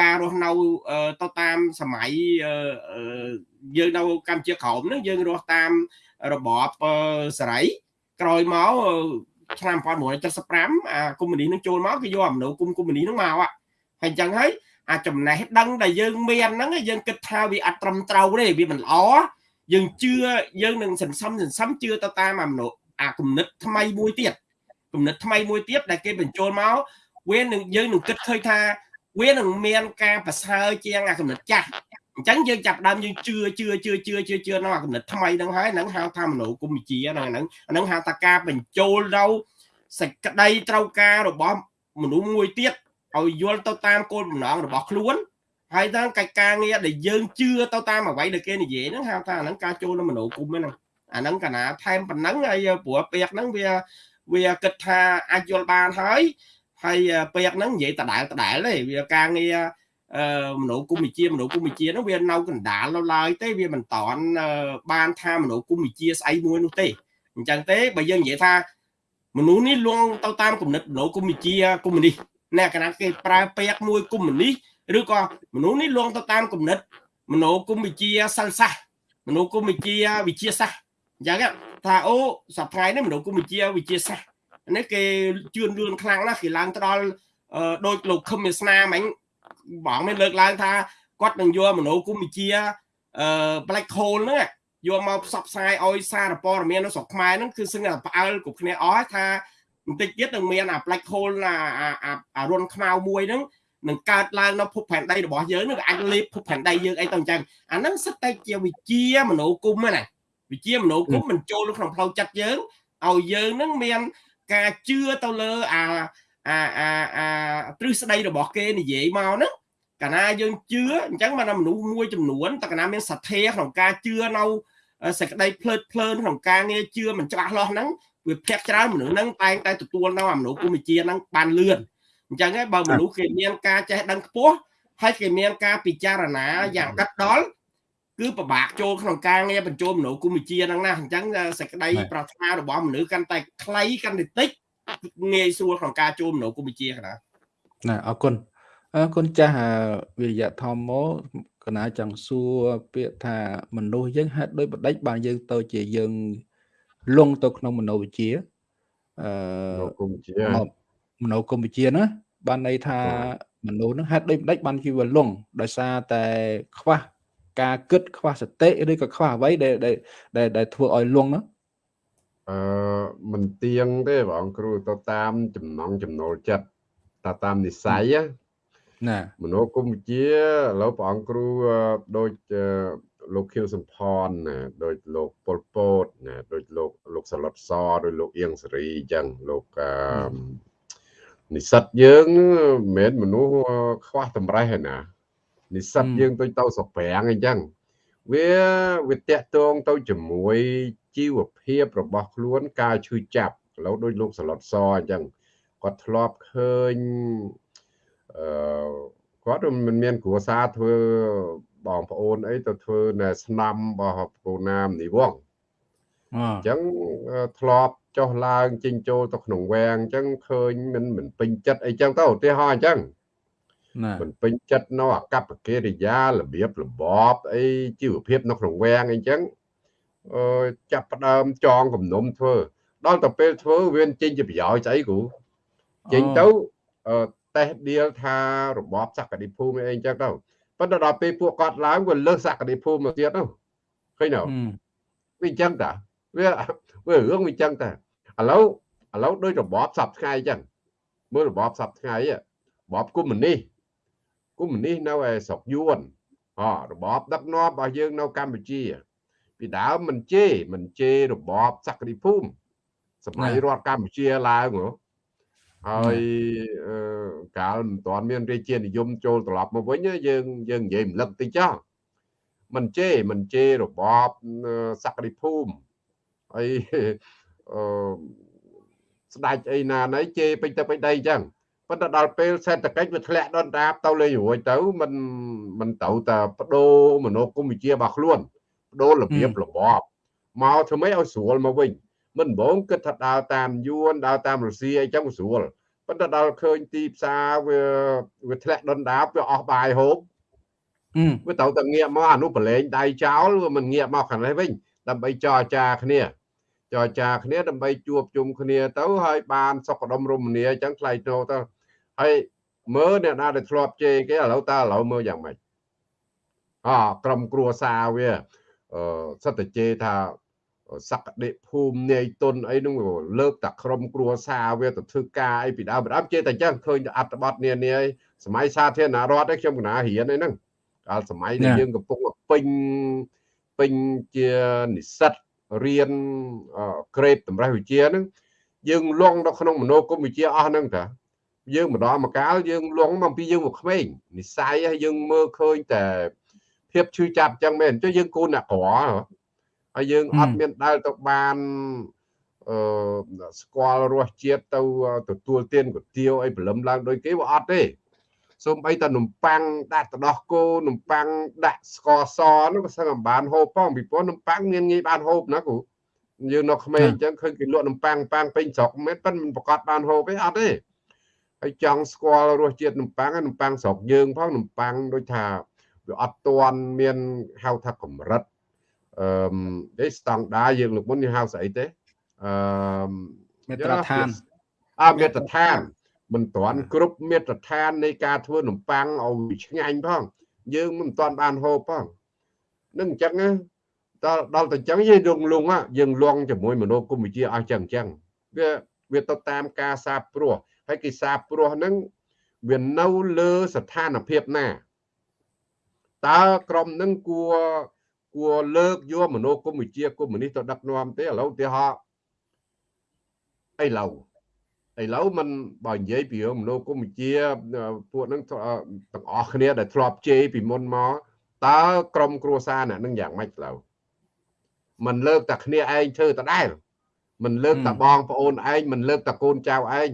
ការរស់នៅទៅតាមសម័យយើងនៅកម្ពុជាក្រោមហ្នឹងយើងរស់តាមរបបសេរីក្រោយមកឆ្នាំ1975អាកុម្មុយនីនឹងចូលមកគេយកអាមនោគុំកុម្មុយនីនឹងមកហើយអញ្ចឹងហើយ អាចំណេះដឹងដែលយើងមានហ្នឹងយើងគិតថាវាអត់ត្រឹមត្រូវទេវាមិនល្អយើងជឿយើងនឹងសន្សំសន្សំជឿទៅតាមអាមនោអាគំនិតថ្មីមួយទៀតគំនិតថ្មីមួយទៀតដែលគេបញ្ចូលមកវានឹងយើងនឹងគិតឃើញថាវានឹងមានការប្រសើរជាងអាគំនិតចាស់អញ្ចឹងយើងចាប់ដើមយើងជឿជឿជឿជឿជឿជឿនៅអាគំនិតថ្មីហ្នឹងហើយហ្នឹងហៅថាមនោគមវិជ្ជាហ្នឹងហ្នឹងហ្នឹងហៅថាការបញ្ចូលទៅសេចក្តីត្រូវការរបស់មនុស្សមួយទៀត ឲ្យយល់ទៅតាមគោលបំណងរបស់ខ្លួនហើយតាមកិច្ចការងារដែលយើងជឿទៅតាមអ្វីដែលគេនិយាយហ្នឹងហៅថាហ្នឹងការចូលនៅមនោគមហ្នឹងអាហ្នឹងកាលណាថែមប៉ុណ្ណឹងហើយព្រោះពាក្យហ្នឹងវាវាគិតថាអាចយល់បានហើយហើយពាក្យហ្នឹងនិយាយដដែលដដែលទេវាការងារអឺមនោគមវិជាមនោគមវិជាហ្នឹងវានៅកណ្ដាលនៅឡើយទេវាមិនតាន់បានថាមនោគមវិជាស្អីមួយនោះទេអញ្ចឹងទេបើយើងនិយាយថាមនុស្សនេះលងទៅតាមគំនិតមនោគមវិជាកុម្មុយនីស អ្នកកណាគេប្រើពាក្យមួយកុម្មុយនីសឬក៏មនុស្សនេះលងទៅតាមគំនិតមនោគមវិជាសិលសាស្ត្រមនោគមវិជាវិជាសាស្ត្រអញ្ចឹងថាអូសប្តាហ៍នេះមនោគមវិជាវិជាសាស្ត្រនេះគេជឿនលឿនខ្លាំងណាស់គេឡើងទៅដល់ដូចលោកខឹមវាសនាមិញបងមានលើកឡើងថាគាត់នឹងយកមនោគមវិជាអឺ black hole ហ្នឹងយកមកផ្សព្វផ្សាយឲ្យសារព័ត៌មាននៅស្រុកខ្មែរហ្នឹងគឺសឹងតែផ្អើលគ្រប់គ្នាអស់ថា បន្តិចទៀតនឹងមានអា black hole អាអារុនខ្មៅមួយហ្នឹងនឹងកើតឡើងនៅភពផែនដីរបស់យើងនឹងអាចលេបភពផែនដីយើងអីទៅអញ្ចឹងអាហ្នឹងសិតតែជាវិជាមនោគមណាវិជាមនោគមមិនចូលក្នុងផ្លូវចិត្តយើងឲ្យយើងនឹងមានការជឿទៅលើអាអាអាអាទ្រឹស្ដីរបស់គេនិយាយមកហ្នឹងកាលណាយើងជឿអញ្ចឹងបានមនុស្សមួយចំនួនតើកាលណាមានសទ្ធាក្នុងការជឿនៅសេចក្តីភ្លើតភ្លើនក្នុងការងារជឿមិនច្បាស់លាស់ហ្នឹង វាភាក់ច្រើនមនុស្សហ្នឹងតែងតែទទួលនៅអាមនុស្សគុំវិជាហ្នឹងបានលឿនអញ្ចឹងហើយបើមនុស្សគេមានការចេះដឹងខ្ពស់ហើយគេមានការពិចារណាយ៉ាងដិតដល់គឺពិបាកចូលក្នុងការងារបញ្ចូលមនុស្សគុំវិជាហ្នឹងណាអញ្ចឹងសេចក្តីប្រាថ្នារបស់មនុស្សកាន់តែខ្លីកាន់តែតិចងាយស្រួលក្នុងការចូលមនុស្សគុំវិជាកណាណាអរគុណអរគុណចាស់វិរិយធម្មមកកណាចង់សួរពាក្យថាមនុស្សយើងហេតុដោយបដិចបានយើងទៅជាយើង លងទៅក្នុងមនោវិជ្ជាអឺមនោគមវិជ្ជាមនោគមវិជ្ជាណាបានន័យថាមនុស្សនឹងហេតុដោយបដិចបានគេវាលងដោយសារតែខ្វះការគិតខ្វះសតិឬក៏ខ្វះអ្វីដែលដែលដែលធ្វើឲ្យលងហ្នឹងអឺមិនទៀងទេបងគ្រូទៅតាមចំណងចំណូលចិត្តតាតាមនិស័យណាមនោគមវិជ្ជាឥឡូវព្រះអង្គគ្រូដូច លោកខៀវសំផនណាដូចលោកប៉ុលពតណាដូចលោកលោកសឡុតសដូចលោកអៀងសេរីអញ្ចឹងលោកនិស្សិតយើងមិនមែនមនុស្សខ្វះតម្រេះទេណានិស្សិតយើងទៅទៅសប្រាំងអញ្ចឹងវាវាតាក់ទងទៅជាមួយជីវភាពរបស់ខ្លួនការឈឺចាប់ឥឡូវដូចលោកសឡុតសអញ្ចឹងគាត់ធ្លាប់ឃើញអឺគាត់មិនមានគ្រួសារធ្វើ បងប្អូនអីទៅធ្វើនៅស្នំរបស់ពូណាមនិវងអញ្ចឹងធ្លាប់ចុះឡើងចេញចូលទៅក្នុងវាំងអញ្ចឹងឃើញមិនមិនពេញចិត្តអីចឹងទៅឧទាហរណ៍អញ្ចឹងមិនពេញចិត្តនៅអកប្បកិរិយារបៀបរបបអីជីវភាពនៅក្នុងវាំងអីចឹងអឺចាប់ផ្ដើមចងគំនុំធ្វើ ដល់ទៅពេលធ្វើវាចេញជាប្រយោជន៍ស្អីគ្រូចេញទៅតេស្តដៀលថារបបសក្តិភូមិអីអញ្ចឹងទៅ ប៉ុន្តែដល់ពេលពួកគាត់ឡើងវាលើសសក្តិភូមិមកទៀតទៅឃើញទេវាអញ្ចឹងតាវាវារឿងវាអញ្ចឹងតាឥឡូវឥឡូវដូចរបបសពថ្ងៃអញ្ចឹងមើលរបបសពថ្ងៃរបបកុម្មុយនីសកុម្មុយនីសនៅឯស្រុកយួនអរបបដឹកនាំរបស់យើងនៅកម្ពុជា ពីដើមមិនជេរមិនជេររបបសក្តិភូមិសម័យរដ្ឋកម្ពុជាឡើងហ៎ ហើយកាលមិនទាន់មានរាជានិយមចូលត្រឡប់មកវិញយើងយើងនិយាយរំលឹកតិចចោះមិនជេរមិនជេររបបសក្តិភូមិហើយអឺស្ដាច់អីណាណីជេរពេញទៅពេញដីអញ្ចឹងប៉ុន្តែដល់ពេលសេដ្ឋកិច្ចវាធ្លាក់ដុនដាបទៅលេងរួចទៅมันมันទៅតែបដូរមនោគមវិជ្ជារបស់ខ្លួនបដូររបៀបរបបមកធ្វើម៉េចឲ្យស្រួលមកវិញ មិនបងគិតថាដើរតាមយួនដើរតាមរុស្ស៊ីអីចឹងស្រួលប៉ុន្តែដល់ឃើញទីផ្សារវាវាធ្លាក់ដុនដាបវាអស់បាយហូបវាទៅតែងាកមកអានោះប្រឡែងដៃចោលវាមិនងាកមកខាងនេះវិញដើម្បីចរចាគ្នាចរចាគ្នាដើម្បីជួបជុំគ្នាទៅហើយបានសុខដុមរមនាអញ្ចឹងថ្លៃថ្នូរទៅហើយមើលអ្នកណាដែលធ្លាប់ជេរគេឥឡូវតើឥឡូវមើលយ៉ាងម៉េចអក្រុមគ្រួសារវាអឺសិតតែជេរថា សក្តិភូមិនាយទុនអីនោះលើកតែក្រុមគ្រួសារវាទៅធ្វើការអីពីដើមដើមជេរតែអញ្ចឹងឃើញអត្ថបទនានាសម័យសាធារណរដ្ឋឯខ្ញុំកណារៀនអីហ្នឹងកាលសម័យដែលយើងកំពុងពេញពេញជានិស្សិតរៀនក្រេតតម្រេះវិជ្ជាហ្នឹងយើងលងនៅក្នុងមនោគមវិជ្ជាអស់ហ្នឹងតាយើងម្ដងមកកាលយើងលងមកពីយើងមកក្មេងនិស័យយើងមើលឃើញតែភាពឈឺចាប់អញ្ចឹងមែនចុះយើងគូនអ្នកក្រ ហើយយើងអត់មានដែលទៅបានអឺស្គាល់រសជាតិទៅទទួលទានគុទាវអីព្រលឹមឡើងដូចគេវាអត់ទេសូម្បីតែនំប៉័ងដាក់ទឹកដោះគោនំប៉័ងដាក់ស្ករសនោះក៏សឹងអំបានហូបផងពីព្រោះនំប៉័ងមានងាយបានហូបណាគ្រូយើងនៅក្មេងអញ្ចឹងឃើញគេលក់នំប៉័ងប៉័ងពេញស្រុកមិនប៉ិនមិនប្រកាសបានហូបទេអត់ទេហើយចង់ស្គាល់រសជាតិនំប៉័ងនំប៉័ងស្រុកយើងផងនំប៉័ងដូចថាវាអត់ទាន់មានហៅថាកម្រិត អឺទេស្តង់ដារយើងលោកមុនយើងហៅស្អីទេអឺមេត្រដ្ឋានអមេត្រដ្ឋានមិនទាន់គ្រប់មាត្រដ្ឋាននៃការធ្វើនំប៉័ងឲ្យឆ្ងាញ់ផង យើងមិនទាន់បានហូបផងនឹងអញ្ចឹងដល់ដល់តែអញ្ចឹងយើងរងលងយើងលងជាមួយមនោគមវិជ្ជាអស់ចឹងអញ្ចឹងវាវាទៅតាមការសាបព្រោះហើយគេសាបព្រោះហ្នឹងវានៅលើស្ថានភាពណាតើក្រុមហ្នឹងគួរ គួរលើកយកមនោគមវិជ្ជាកុម្មុយនីសទៅដឹកនាំទេឥឡូវឧទាហរណ៍ឥឡូវឥឡូវมันបើនិយាយពីមនោគមវិជ្ជាពួកហ្នឹងទាំងអស់គ្នាដែលធ្លាប់ជេរពីមុនមកតើក្រុមគ្រួសារអ្នកនឹងយ៉ាងម៉េចឥឡូវมันលើកតែគ្នាឯងធ្វើដដែលมันលើកតែបងប្អូនឯងมันលើកតែកូនចៅឯង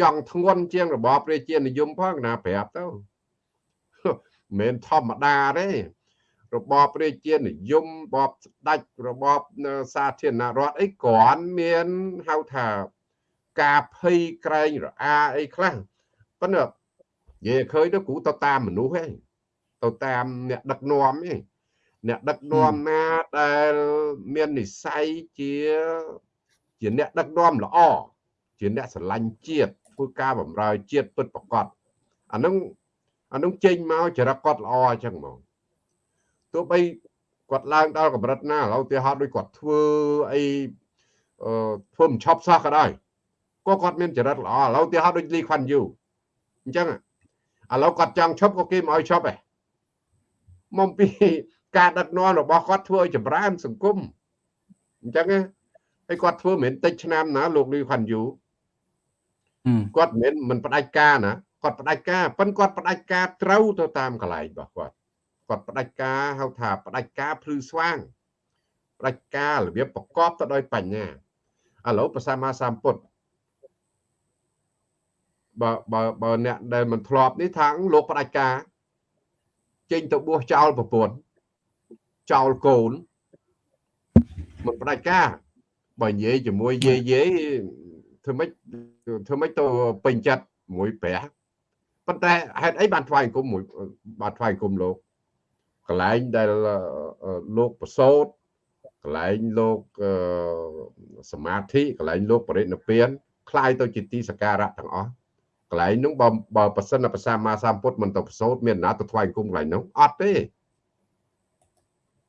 ចង់ធ្ងន់ជាងរបបរាជានិយមផងណាប្រាប់ទៅមិនធម្មតាទេ របបរាជានិយមរបបស្ដេចរបបសាធារណរដ្ឋអីគ្រាន់មានហៅថាការភ័យក្រែងរអាអីខ្លះប៉ុន្តែនិយាយឃើញទៅគ្រូទៅតាមមនុស្សឯងទៅតាមអ្នកដឹកនាំឯងអ្នកដឹកនាំណាដែលមាននិស័យជាជាអ្នកដឹកនាំល្អជាអ្នកស្រឡាញ់ជាតិធ្វើការបម្រើជាតិពិតប្រកបអានឹងអានឹងចេញមកចរិតគាត់ល្អអញ្ចឹងមក ទោះបីគាត់ឡើងដល់កម្រិតណាឥឡូវទីហោដូចគាត់ធ្វើអីអឺធ្វើមិនឆប់សោះក៏ដោយក៏គាត់មានចរិតល្អឥឡូវទីហោដូចលីខ្វាន់យូអញ្ចឹងឥឡូវគាត់ចង់ឈប់ក៏គេមិនឲ្យឈប់ឯងមកពីការដឹកនាំរបស់គាត់ធ្វើឲ្យចម្រើន សង្គមអញ្ចឹងហើយគាត់ធ្វើមិនមែនតិចឆ្នាំណាលោកលីខ្វាន់យូគាត់មិនមែនមិនផ្ដាច់ការណាគាត់ផ្ដាច់ការប៉ិនគាត់ផ្ដាច់ការត្រូវទៅតាមកន្លែងរបស់គាត់ គាត់ផ្ដាច់ការហៅថាផ្ដាច់ការភ្លឺស្វាងផ្ដាច់ការរបៀបប្រកបទៅដោយបញ្ញាឥឡូវប្រសាមាសម្ពុទ្ធបើបើបើអ្នកដែលមិនធ្លាប់នេះថាលោកផ្ដាច់ការចេញទៅបួសចោលប្រពន្ធចោលកូនមិនផ្ដាច់ការបើនិយាយជាមួយយាយយាយធ្វើម៉េចធ្វើម៉េចទៅពេញចិត្តមួយព្រះប៉ុន្តែហេតុអីបានថ្វាយអង្គមមួយបានថ្វាយអង្គមលោក កន្លែងដែលលោកប្រសោតកន្លែងលោកសមាធិកន្លែងលោកបរិនិព្វានคล้ายទៅជាទីសក្ការៈទាំងអស់ កន្លែងហ្នឹងបើបើប្រសិនតែប្រសាមាសម្ពុទ្ធមិនទៅប្រសូតមានណាទៅថ្វាយគុំកន្លែងហ្នឹងអត់ទេ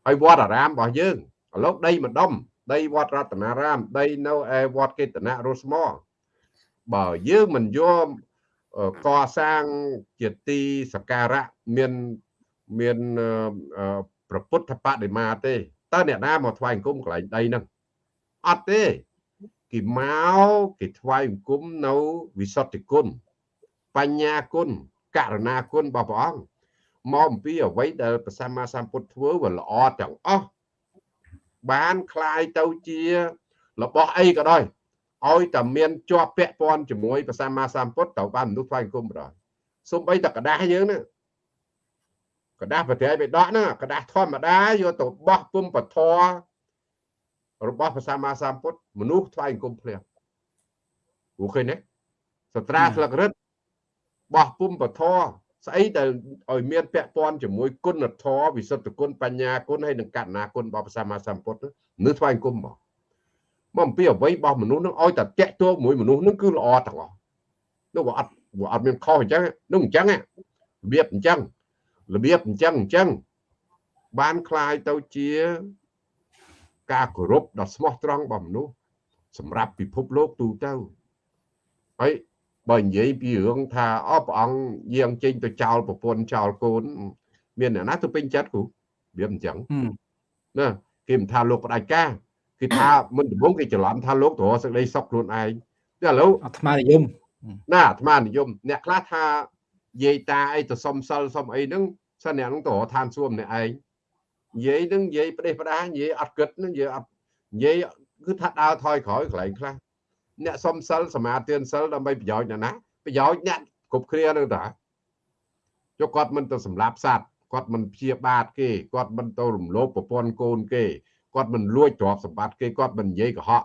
ហើយវត្តអារាមរបស់យើងឥឡូវដីម្ដុំដីវត្តរតនារាម ដីនៅឯវត្តកេតនៈរស្មោបើយើងមិនយកកសាងជាទីសក្ការៈមាន មានប្រពុទ្ធបដិមាទេតើអ្នកណាមកថ្វាយអង្គមកន្លែងដីហ្នឹងអត់ទេគេមកគេថ្វាយអង្គមនៅវិសុទ្ធិគុណបញ្ញាគុណករណាគុណរបស់ព្រះអង្គមកអំពីអ្វីដែលព្រះសម្មាសម្ពុទ្ធធ្វើវាល្អទាំងអស់បានคลายទៅជារបស់អីក៏ដោយឲ្យតែមានជាប់ពាក់ព័ន្ធជាមួយព្រះសម្មាសម្ពុទ្ធទៅបានមនុស្សថ្វាយអង្គមបណ្ដោយសូម្បីតែกระดาษយើងហ្នឹង กระดาษប្រតិបិដកហ្នឹងกระดาษធម្មតាយកទៅបោះពុំពធរបស់ព្រះសម្មាសម្ពុទ្ធមនុស្សថ្វាយអង្គមភ្លាមព្រោះឃើញទេសត្រាស្លឹករឹតបោះពុំពធស្អីដែលឲ្យមានពាក់ព័ន្ធជាមួយគុណធម៌វិសុទ្ធគុណបញ្ញាគុណហើយនិងកណ្ណាគុណរបស់ព្រះសម្មាសម្ពុទ្ធនឹងថ្វាយអង្គមមកមកអំពីអ្វីរបស់មនុស្សនឹងឲ្យតែតាក់ទងមួយមនុស្សនឹងគឺល្អទាំងអស់នោះវាអត់វាអត់មានខុសអញ្ចឹងនោះអញ្ចឹងរបៀបអញ្ចឹង របៀបអញ្ចឹងអញ្ចឹងបានคลายទៅជាការគោរពដ៏ស្មោះត្រង់របស់មនុស្សសម្រាប់ពិភពលោកទូទៅហើយបើនិយាយពីរឿងថាអព្រះអង្គយាងចេញទៅចោលប្រពន្ធចោលកូន មានអ្នកណាទៅពេញចិត្តគ្រូវាអញ្ចឹងណាគេមិនថាលោកផ្ដាច់ការគេថាមិនដំបងគេច្រឡំថាលោកទៅរកសេចក្តីសុខខ្លួនឯងតែឥឡូវអាត្មានិយមណាអាត្មានិយមអ្នកខ្លះថាយាយតាអីទៅសុំសិលសុំអីហ្នឹង សិនអ្នកហ្នឹងទៅរកឋានសួគ៌ម្នាក់ឯងនិយាយនឹងនិយាយប្រទេសប្រដានិយាយអត់គិតនឹងនិយាយអត់និយាយគឺថាដើរថយក្រោយកន្លែងខ្លះអ្នកសុំសិលសមាទានសិលដើម្បីប្រយោជន៍អ្នកណាប្រយោជន៍អ្នកគ្រប់គ្រានឹងតាចុះគាត់មិនទៅសម្លាប់សត្វគាត់មិនព្យាបាទគេគាត់មិនទៅរំលោភប្រពន្ធកូនគេគាត់មិនលួចទ្រព្យសម្បត្តិគេគាត់មិននិយាយកុហក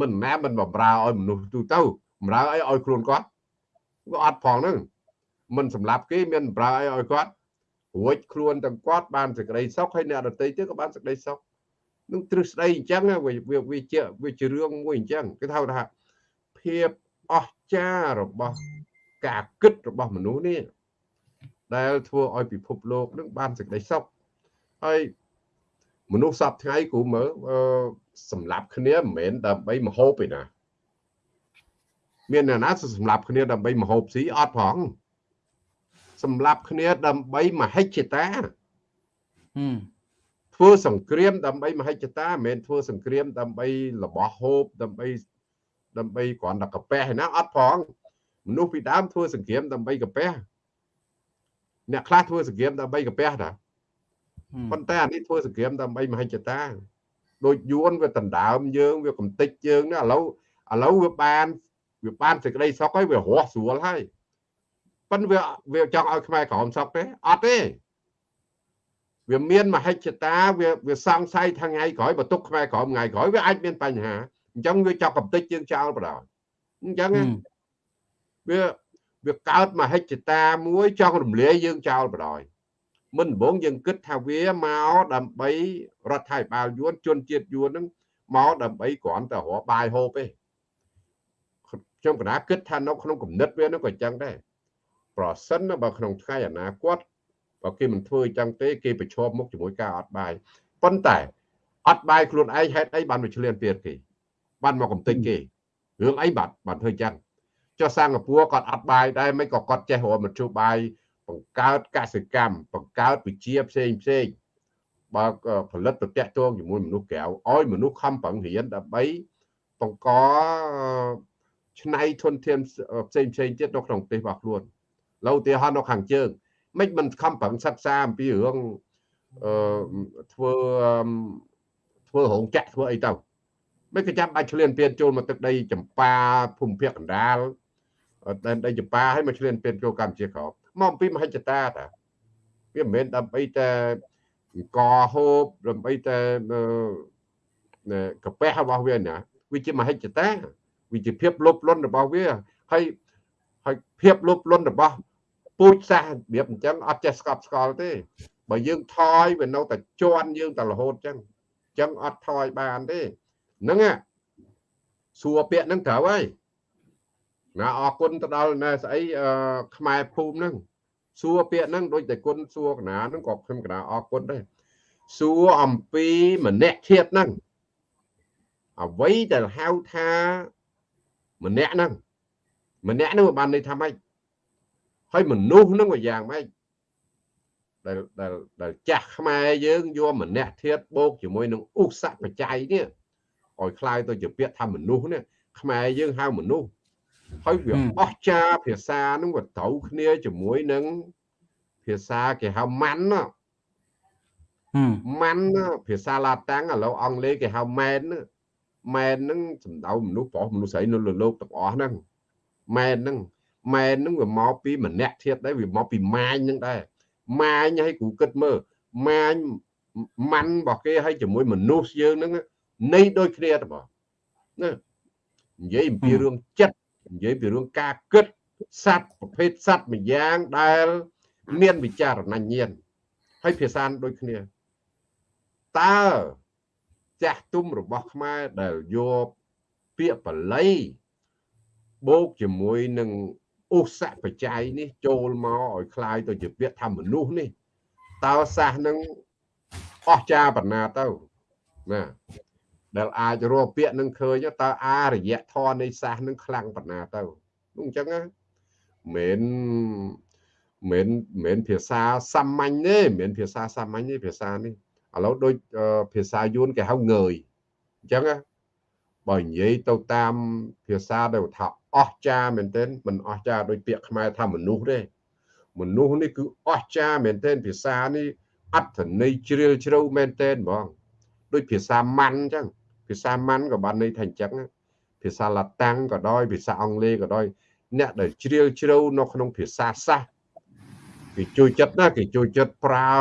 មិនណាមិនបំរើឲ្យមនុស្សទូទៅបំរើឲ្យឲ្យខ្លួនគាត់ក៏អត់ផងហ្នឹងមិនសម្លាប់គេមានបំរើឲ្យឲ្យគាត់ រួចខ្លួនទាំងគាត់បានសេចក្តីសុខហើយអ្នកដទៃទៀតក៏បានសេចក្តីសុខនឹងទ្រឹស្ដីអញ្ចឹងវាវាជាវាជារឿងមួយអញ្ចឹងគេថាថាភាពអស្ចារ្យរបស់ការគិតរបស់មនុស្សនេះដែលធ្វើឲ្យពិភពលោកនឹងបានសេចក្តីសុខហើយមនុស្សសពថ្ងៃគ្រូមើលសម្រាប់គ្នាមិនមែនដើម្បីមហូបទេណាមានអ្នកណាសម្រាប់គ្នាដើម្បីមហូបស៊ីអត់ផង សម្រាប់គ្នាដើម្បីមហិច្ឆតាធ្វើសង្គ្រាមដើម្បីមហិច្ឆតាមិនមែនធ្វើសង្គ្រាមដើម្បីរបស់ហូបដើម្បីដើម្បីគ្រាន់តែកាពះឯណាអត់ផងមនុស្សពីដើមធ្វើសង្គ្រាមដើម្បីកាពះអ្នកខ្លះធ្វើសង្គ្រាមដើម្បីកាពះតាប៉ុន្តែអានេះធ្វើសង្គ្រាមដើម្បីមហិច្ឆតាដូចយួនវាដណ្ដើមយើងវាកំតិចយើងណាឥឡូវឥឡូវវាបានវាបានសេចក្តីសុខហើយវារស់ស្រួលហើយ ប៉ិនវាវាចង់ឲ្យខ្មែរក្រមសុខទេអត់ទេវាមានមហិច្ឆតាវាវាសង្ស័យថ្ងៃក្រោយបើទុកខ្មែរក្រមថ្ងៃក្រោយវាអាចមានបញ្ហាអញ្ចឹងវាចាប់កំតិចយើងចោលបដ ாய் អញ្ចឹងវាវាកើតមហិច្ឆតាមួយចង់រំលាយយើងចោលបដ ாய் មិនដំបងយើងគិតថាវាមកដើម្បីរដ្ឋាភិបាលយួនជនជាតិយួនហ្នឹងមកដើម្បីគ្រាន់តែរកបាយហូបទេខ្ញុំកណាគិតថានៅក្នុងគំនិតវានោះក៏អញ្ចឹងដែរ ប្រសិនបើក្នុងថ្ងៃអនាគតបើគេមិនធ្វើអញ្ចឹងទេគេប្រឈមមុខជាមួយការអត់បាយប៉ុន្តែអត់បាយខ្លួនឯងហេតុអីបានមកឆ្លៀនពៀតគេបានមកកំទេចគេរឿងអីបាត់បានធ្វើអញ្ចឹងចុះសិង្ហបុរីគាត់អត់បាយដែរមិនក៏គាត់ចេះរកមធ្យោបាយបង្កើតកសិកម្មបង្កើតវិជាផ្សេងផ្សេងបើផលិតទៅតាក់ទងជាមួយមនុស្សក្រៅឲ្យមនុស្សខំប្រឹងរៀនដើម្បីបង្កឆ្នៃធនធានផ្សេងផ្សេងទៀតនៅក្នុងប្រទេសរបស់ខ្លួន ឡូវឧទាហរណ៍នៅខាងជើងមិនមិនខំប្រឹងសិក្សាអំពីរឿងអឺធ្វើធ្វើរោងចក្រធ្វើអីទៅមិនក៏ចាំបាច់ឆ្លៀនពៀនចូលមកទឹកដីចម្ប៉ាភូមិភាគកណ្ដាលដែនដីចម្ប៉ាឲ្យមកឆ្លៀនពៀនចូលកម្ពុជាក្រោមមកអំពីមហិច្ឆតាតាវាមិនមែនដើម្បីតែអង្គហូបដើម្បីតែកាពះរបស់វាណាវាជាមហិច្ឆតាវាជាភាពលោភលន់របស់វាហើយហើយភាពលោភលន់របស់ ពូជសាសរបៀបអញ្ចឹងអត់ចេះស្កប់ស្កល់ទេបើយើងថយវានៅតែជន់យើងតែរហូតអញ្ចឹងអញ្ចឹងអត់ថយបានទេហ្នឹងសួរពាក្យហ្នឹងត្រូវហើយមណាអរគុណទៅដល់ណែស្អីអឺខ្មែរភូមិហ្នឹងសួរពាក្យហ្នឹងដូចតែគុណសួរកណាហ្នឹងក៏ខ្ញុំកណាអរគុណដែរសួរអំពីម្នាក់ធៀបហ្នឹងអ្វីដែលហៅថាម្នាក់ហ្នឹងម្នាក់ហ្នឹងបានន័យថាម៉េច ហើយមនុស្សហ្នឹងវាយ៉ាងម៉េចដែលដែលដែលចាស់ខ្មែរយើងយកម្នាក់ធៀបបូកជាមួយនឹងឧស្សាហ៍បច្ច័យនេះឲ្យคล้ายទៅជាពាក្យថាមនុស្សនេះខ្មែរយើងហៅមនុស្សហើយវាអស្ចារភាសានឹងវាត្រូវគ្នាជាមួយនឹងភាសាគេហៅម៉ាន់ណាម៉ាន់ភាសាឡាតាំងឥឡូវអង់គ្លេសគេហៅម៉ែនម៉ែនហ្នឹងសំដៅមនុស្សប្រុសមនុស្សស្រីនៅលើលោកទាំងអស់ហ្នឹងម៉ែនហ្នឹង ម៉ែនហ្នឹងវាមកពីម្នាក់ធៀបដែរវាមកពីម៉ាញហ្នឹងដែរម៉ាញឲ្យគ្រូគិតមើលម៉ាញម៉ាន់របស់គេឲ្យជាមួយមនុស្សយើងហ្នឹងនៃដូចគ្នាទៅបងណានិយាយអំពីរឿងចិត្តនិយាយពីរឿងការគិតសត្វប្រភេទសត្វមួយយ៉ាងដែល មានវិចារណញ្ញាណហើយភាសាដូចគ្នាតើចាស់ទុំរបស់ខ្មែរដែលយកពាក្យបល័យបូកជាមួយនឹង ឧស្សាហ៍បច្ច័យនេះចូលមកឲ្យคล้ายទៅជាពាក្យថាមនុស្សនេះតើសាសនឹងអស្ចារ្យបណ្ណាទៅណាដែលអាចរកពាក្យនឹងឃើញតើអារយៈធរនៃសាសនឹងខ្លាំងបណ្ណាទៅនោះអញ្ចឹងណាមិនមិនមិនភាសាសាមញ្ញទេមិនភាសាសាមញ្ញទេភាសានេះឥឡូវដូចភាសាយួនគេហៅងើយអញ្ចឹងណាបើនិយាយទៅតាមភាសាដែលថា អស្ចារ្យមែនទែនមិនអស្ចារ្យដោយពាក្យខ្មែរថាមនុស្សទេមនុស្សនេះគឺអស្ចារ្យមែនទែនភាសានេះអត្ថន័យជ្រាលជ្រៅមែនទែនហ្មងដូចភាសាម៉ាន់អញ្ចឹងភាសាម៉ាន់ក៏បានន័យថាអញ្ចឹងភាសាឡាតាំងក៏ដោយភាសាអង់គ្លេសក៏ដោយអ្នកដែលជ្រាលជ្រៅនៅក្នុងភាសាសាស្ត្រគេជួយចិត្តណាគេជួយចិត្តប្រើ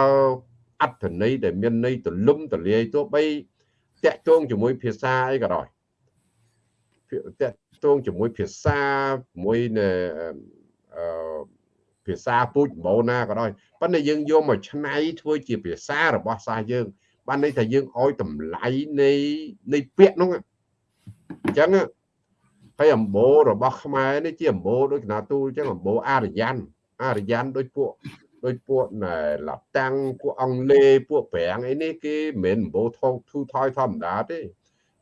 អត្ថន័យដែលមានន័យទលំទលាយទោះបីតាក់ទងជាមួយភាសាអីក៏ដោយតាក់ ទងជាមួយភាសាមួយនៅអឺភាសាពូជបូណាក៏ដោយប៉ុន្តែយើងយកមកឆ្នៃធ្វើជាភាសារបស់សាសយើង បានន័យថាយើងឲ្យតម្លៃនៃនៃពាក្យនោះអញ្ចឹងហើយអំបូររបស់ខ្មែរនេះជាអំបូរដូចកណាទូលអញ្ចឹងអំបូរអារ្យ័នអារ្យ័នដូចពួកដូចពួកណែឡាតាំងពួកអង់គ្លេសពួកប្រាំងអីនេះគេមិនមែនអំបូរថោធូថយធម្មតាទេ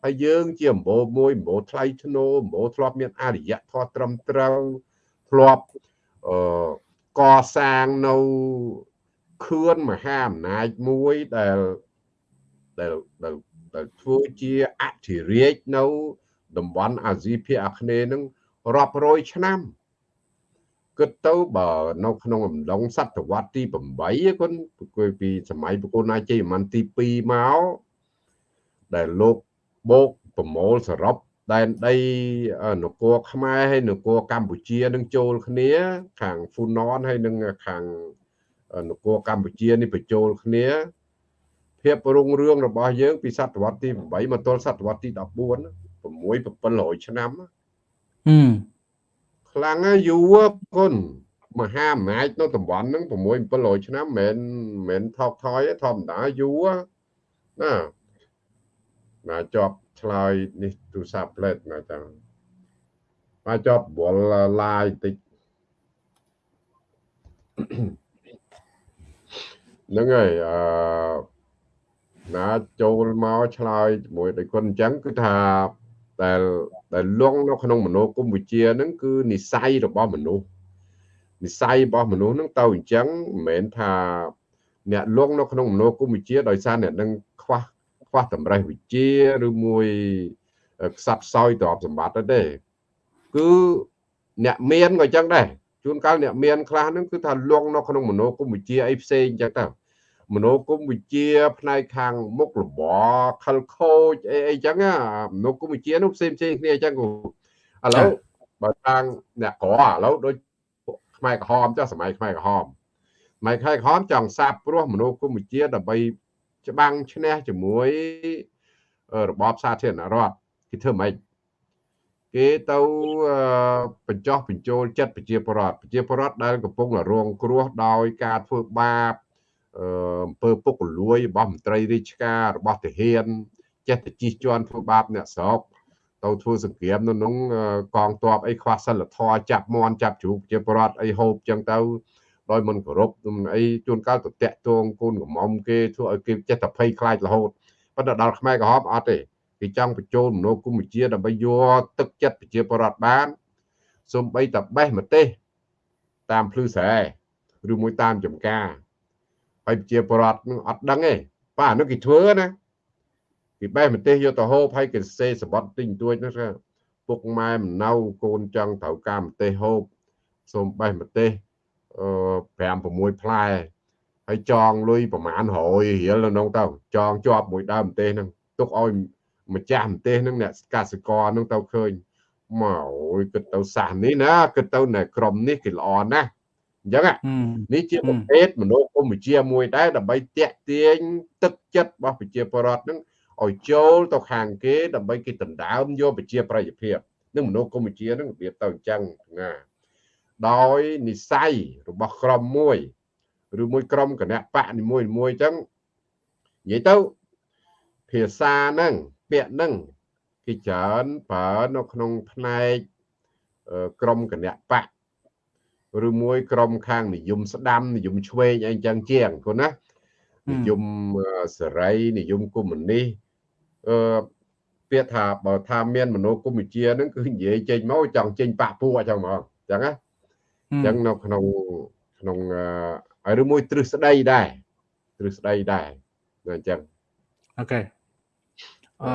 ហើយយើងជាអំបូរមួយអំបូរថ្លៃធ្នូអំបូរធ្លាប់មានអរិយធម៌ត្រឹមត្រូវធ្លាប់អឺកសាងនៅខឿនមហាអំណាចមួយដែលដែលដែលដែលធ្វើជាអធិរាជនៅតំបន់អាស៊ីភាគអាគ្នេយ៍នឹងរាប់រយឆ្នាំគិតទៅបើនៅក្នុងអំឡុងសតវត្សទី8គុណពីសម័យប្រគល់ណាជ័យមិនទី2មកដែលលោក បូកប្រមូលសរុបដែនដីនគរខ្មែរហើយនគរកម្ពុជានឹងចូលគ្នា ខាងហ្វូណនហើយនឹងខាងនគរកម្ពុជានេះបញ្ចូលគ្នាភាពរុងរឿងរបស់យើងពីសតវត្សទី8មកទល់សតវត្សទី14 6 700ឆ្នាំហឹមខ្លាំងណាស់យូរគុណមហាអំណាចនៅតំបន់ហ្នឹង6 700ឆ្នាំមិនមែនថោកថយទេធម្មតាយូរណា ណាជាប់ឆ្លើយនេះទូរស័ព្ទផ្លេតណាចាំមកជាប់វល់ឡាយតិចហ្នឹងហើយអឺណាចូលមកឆ្លើយជាមួយដោយគុណអញ្ចឹងគឺថាដែលដែលលងនៅក្នុងមនោគមវិជ្ជាហ្នឹងគឺនិស័យរបស់មនុស្សនិស័យរបស់មនុស្សហ្នឹងទៅអញ្ចឹងមិនមែនថាអ្នកលងនៅក្នុងមនោគមវិជ្ជាដោយសារអ្នកនឹងខ្វះខ្វះតម្រេះវិជ្ជាឬមួយខ្សត់ខ្សោយទ្រព្យសម្បត្តិទេគឺអ្នកមានក៏អញ្ចឹងដែរជួនកាលអ្នកមានខ្លះហ្នឹងគឺថាលងនៅក្នុងមនោគមវិជ្ជាអីផ្សេងអញ្ចឹងទៅមនោគមវិជ្ជាផ្នែកខាងមុខរបរខលខូចអីអីចឹងមនោគមវិជ្ជានោះផ្សេងផ្សេងគ្នាអញ្ចឹងឥឡូវបើខាងអ្នកក្រឥឡូវដូចខ្មែរក្រហមចុះសម័យខ្មែរក្រហមសម័យខ្មែរក្រហមចង់សាបព្រោះមនោគមវិជ្ជាដើម្បី ច្បាំងឈ្នះជាមួយរបបសាធារណរដ្ឋគេធ្វើម៉េចគេទៅបញ្ចោះបញ្ចូលចិត្តប្រជាពលរដ្ឋប្រជាពលរដ្ឋដែលកំពុងរងគ្រោះដោយការធ្វើបាបអំពើពុករលួយរបស់មន្ត្រីរាជការរបស់ទាហានចេះតែជិះជាន់ធ្វើបាបអ្នកស្រុកតទៅធ្វើសង្គ្រាមនៅក្នុងកងទ័ពអីខ្វះសិលធម៌ចាប់មន់ចាប់ជ្រូកជាប្រវត្តិអីហូបចឹងទៅ ដោយមិនគោរពអីជួនកាលទៅតាក់ទងកូនកំមុំគេធ្វើឲ្យគេចេះតែភ័យខ្លាចរហូតប៉ុន្តែដល់ខ្មែរក្រហមអត់ទេគេចង់បញ្ចូលមនោគមវិជ្ជាដើម្បីយកទឹកចិត្តប្រជាពលរដ្ឋបានសូម្បីតែបេះម្ទេស តាមភ្លឺស្រែឬមួយតាមចំការហើយប្រជាពលរដ្ឋនឹងអត់ដឹងទេបាទអានោះគេធ្វើណាគេបេះម្ទេសយកទៅហូបហើយគេសេសបត់ទិញទួចនោះពុកម៉ែមិនណៅកូនចង់ត្រូវការម្ទេសហូបសូមបេះម្ទេសអឺ 5 6ផ្លែហើយចងលុយប្រមាណ100រៀលនៅក្នុងទៅចងជាប់មួយដើមម្ទេសហ្នឹងទុកឲ្យម្ចាស់ម្ទេសហ្នឹងអ្នកកសិករហ្នឹងទៅឃើញមកអូយគិតទៅសាសនេះណាគិតទៅនៅក្រុមនេះគេល្អណាស់អញ្ចឹងនេះជាប្រភេទមនោគមវិជ្ជាមួយដែរដើម្បីតាក់ទាញទឹកចិត្តរបស់ប្រជាពលរដ្ឋហ្នឹងឲ្យចូលទៅខាងគេដើម្បីគេដណ្ដើមយកប្រជា ប្រិយភាពនឹងមនោគមវិជ្ជាហ្នឹងរបៀបទៅអញ្ចឹងណា ដោយនិស័យរបស់ក្រុមមួយឬមួយក្រុមគណៈបកនីមួយមួយអញ្ចឹងនិយាយទៅភាសាហ្នឹងពាក្យហ្នឹងគេច្រើនប្រើនៅក្នុងផ្នែកក្រុមគណៈបកឬមួយក្រុមខាងនិយមស្ដាំនិយមឆ្វេងអីចឹងជាងគាត់ណានិយមសេរីនិយមកុម្មុយនីសអឺពាក្យថាបើថាមានមនោគមវិជ្ជាហ្នឹងគឺនិយាយចេញមកចង់ចេញបាក់ពួកអញ្ចឹងហ្មងអញ្ចឹងណា អញ្ចឹងនៅក្នុងក្នុងហើយឬមួយទ្រឹស្ដីដែរទ្រឹស្ដីដែរអញ្ចឹងអូខេអឺ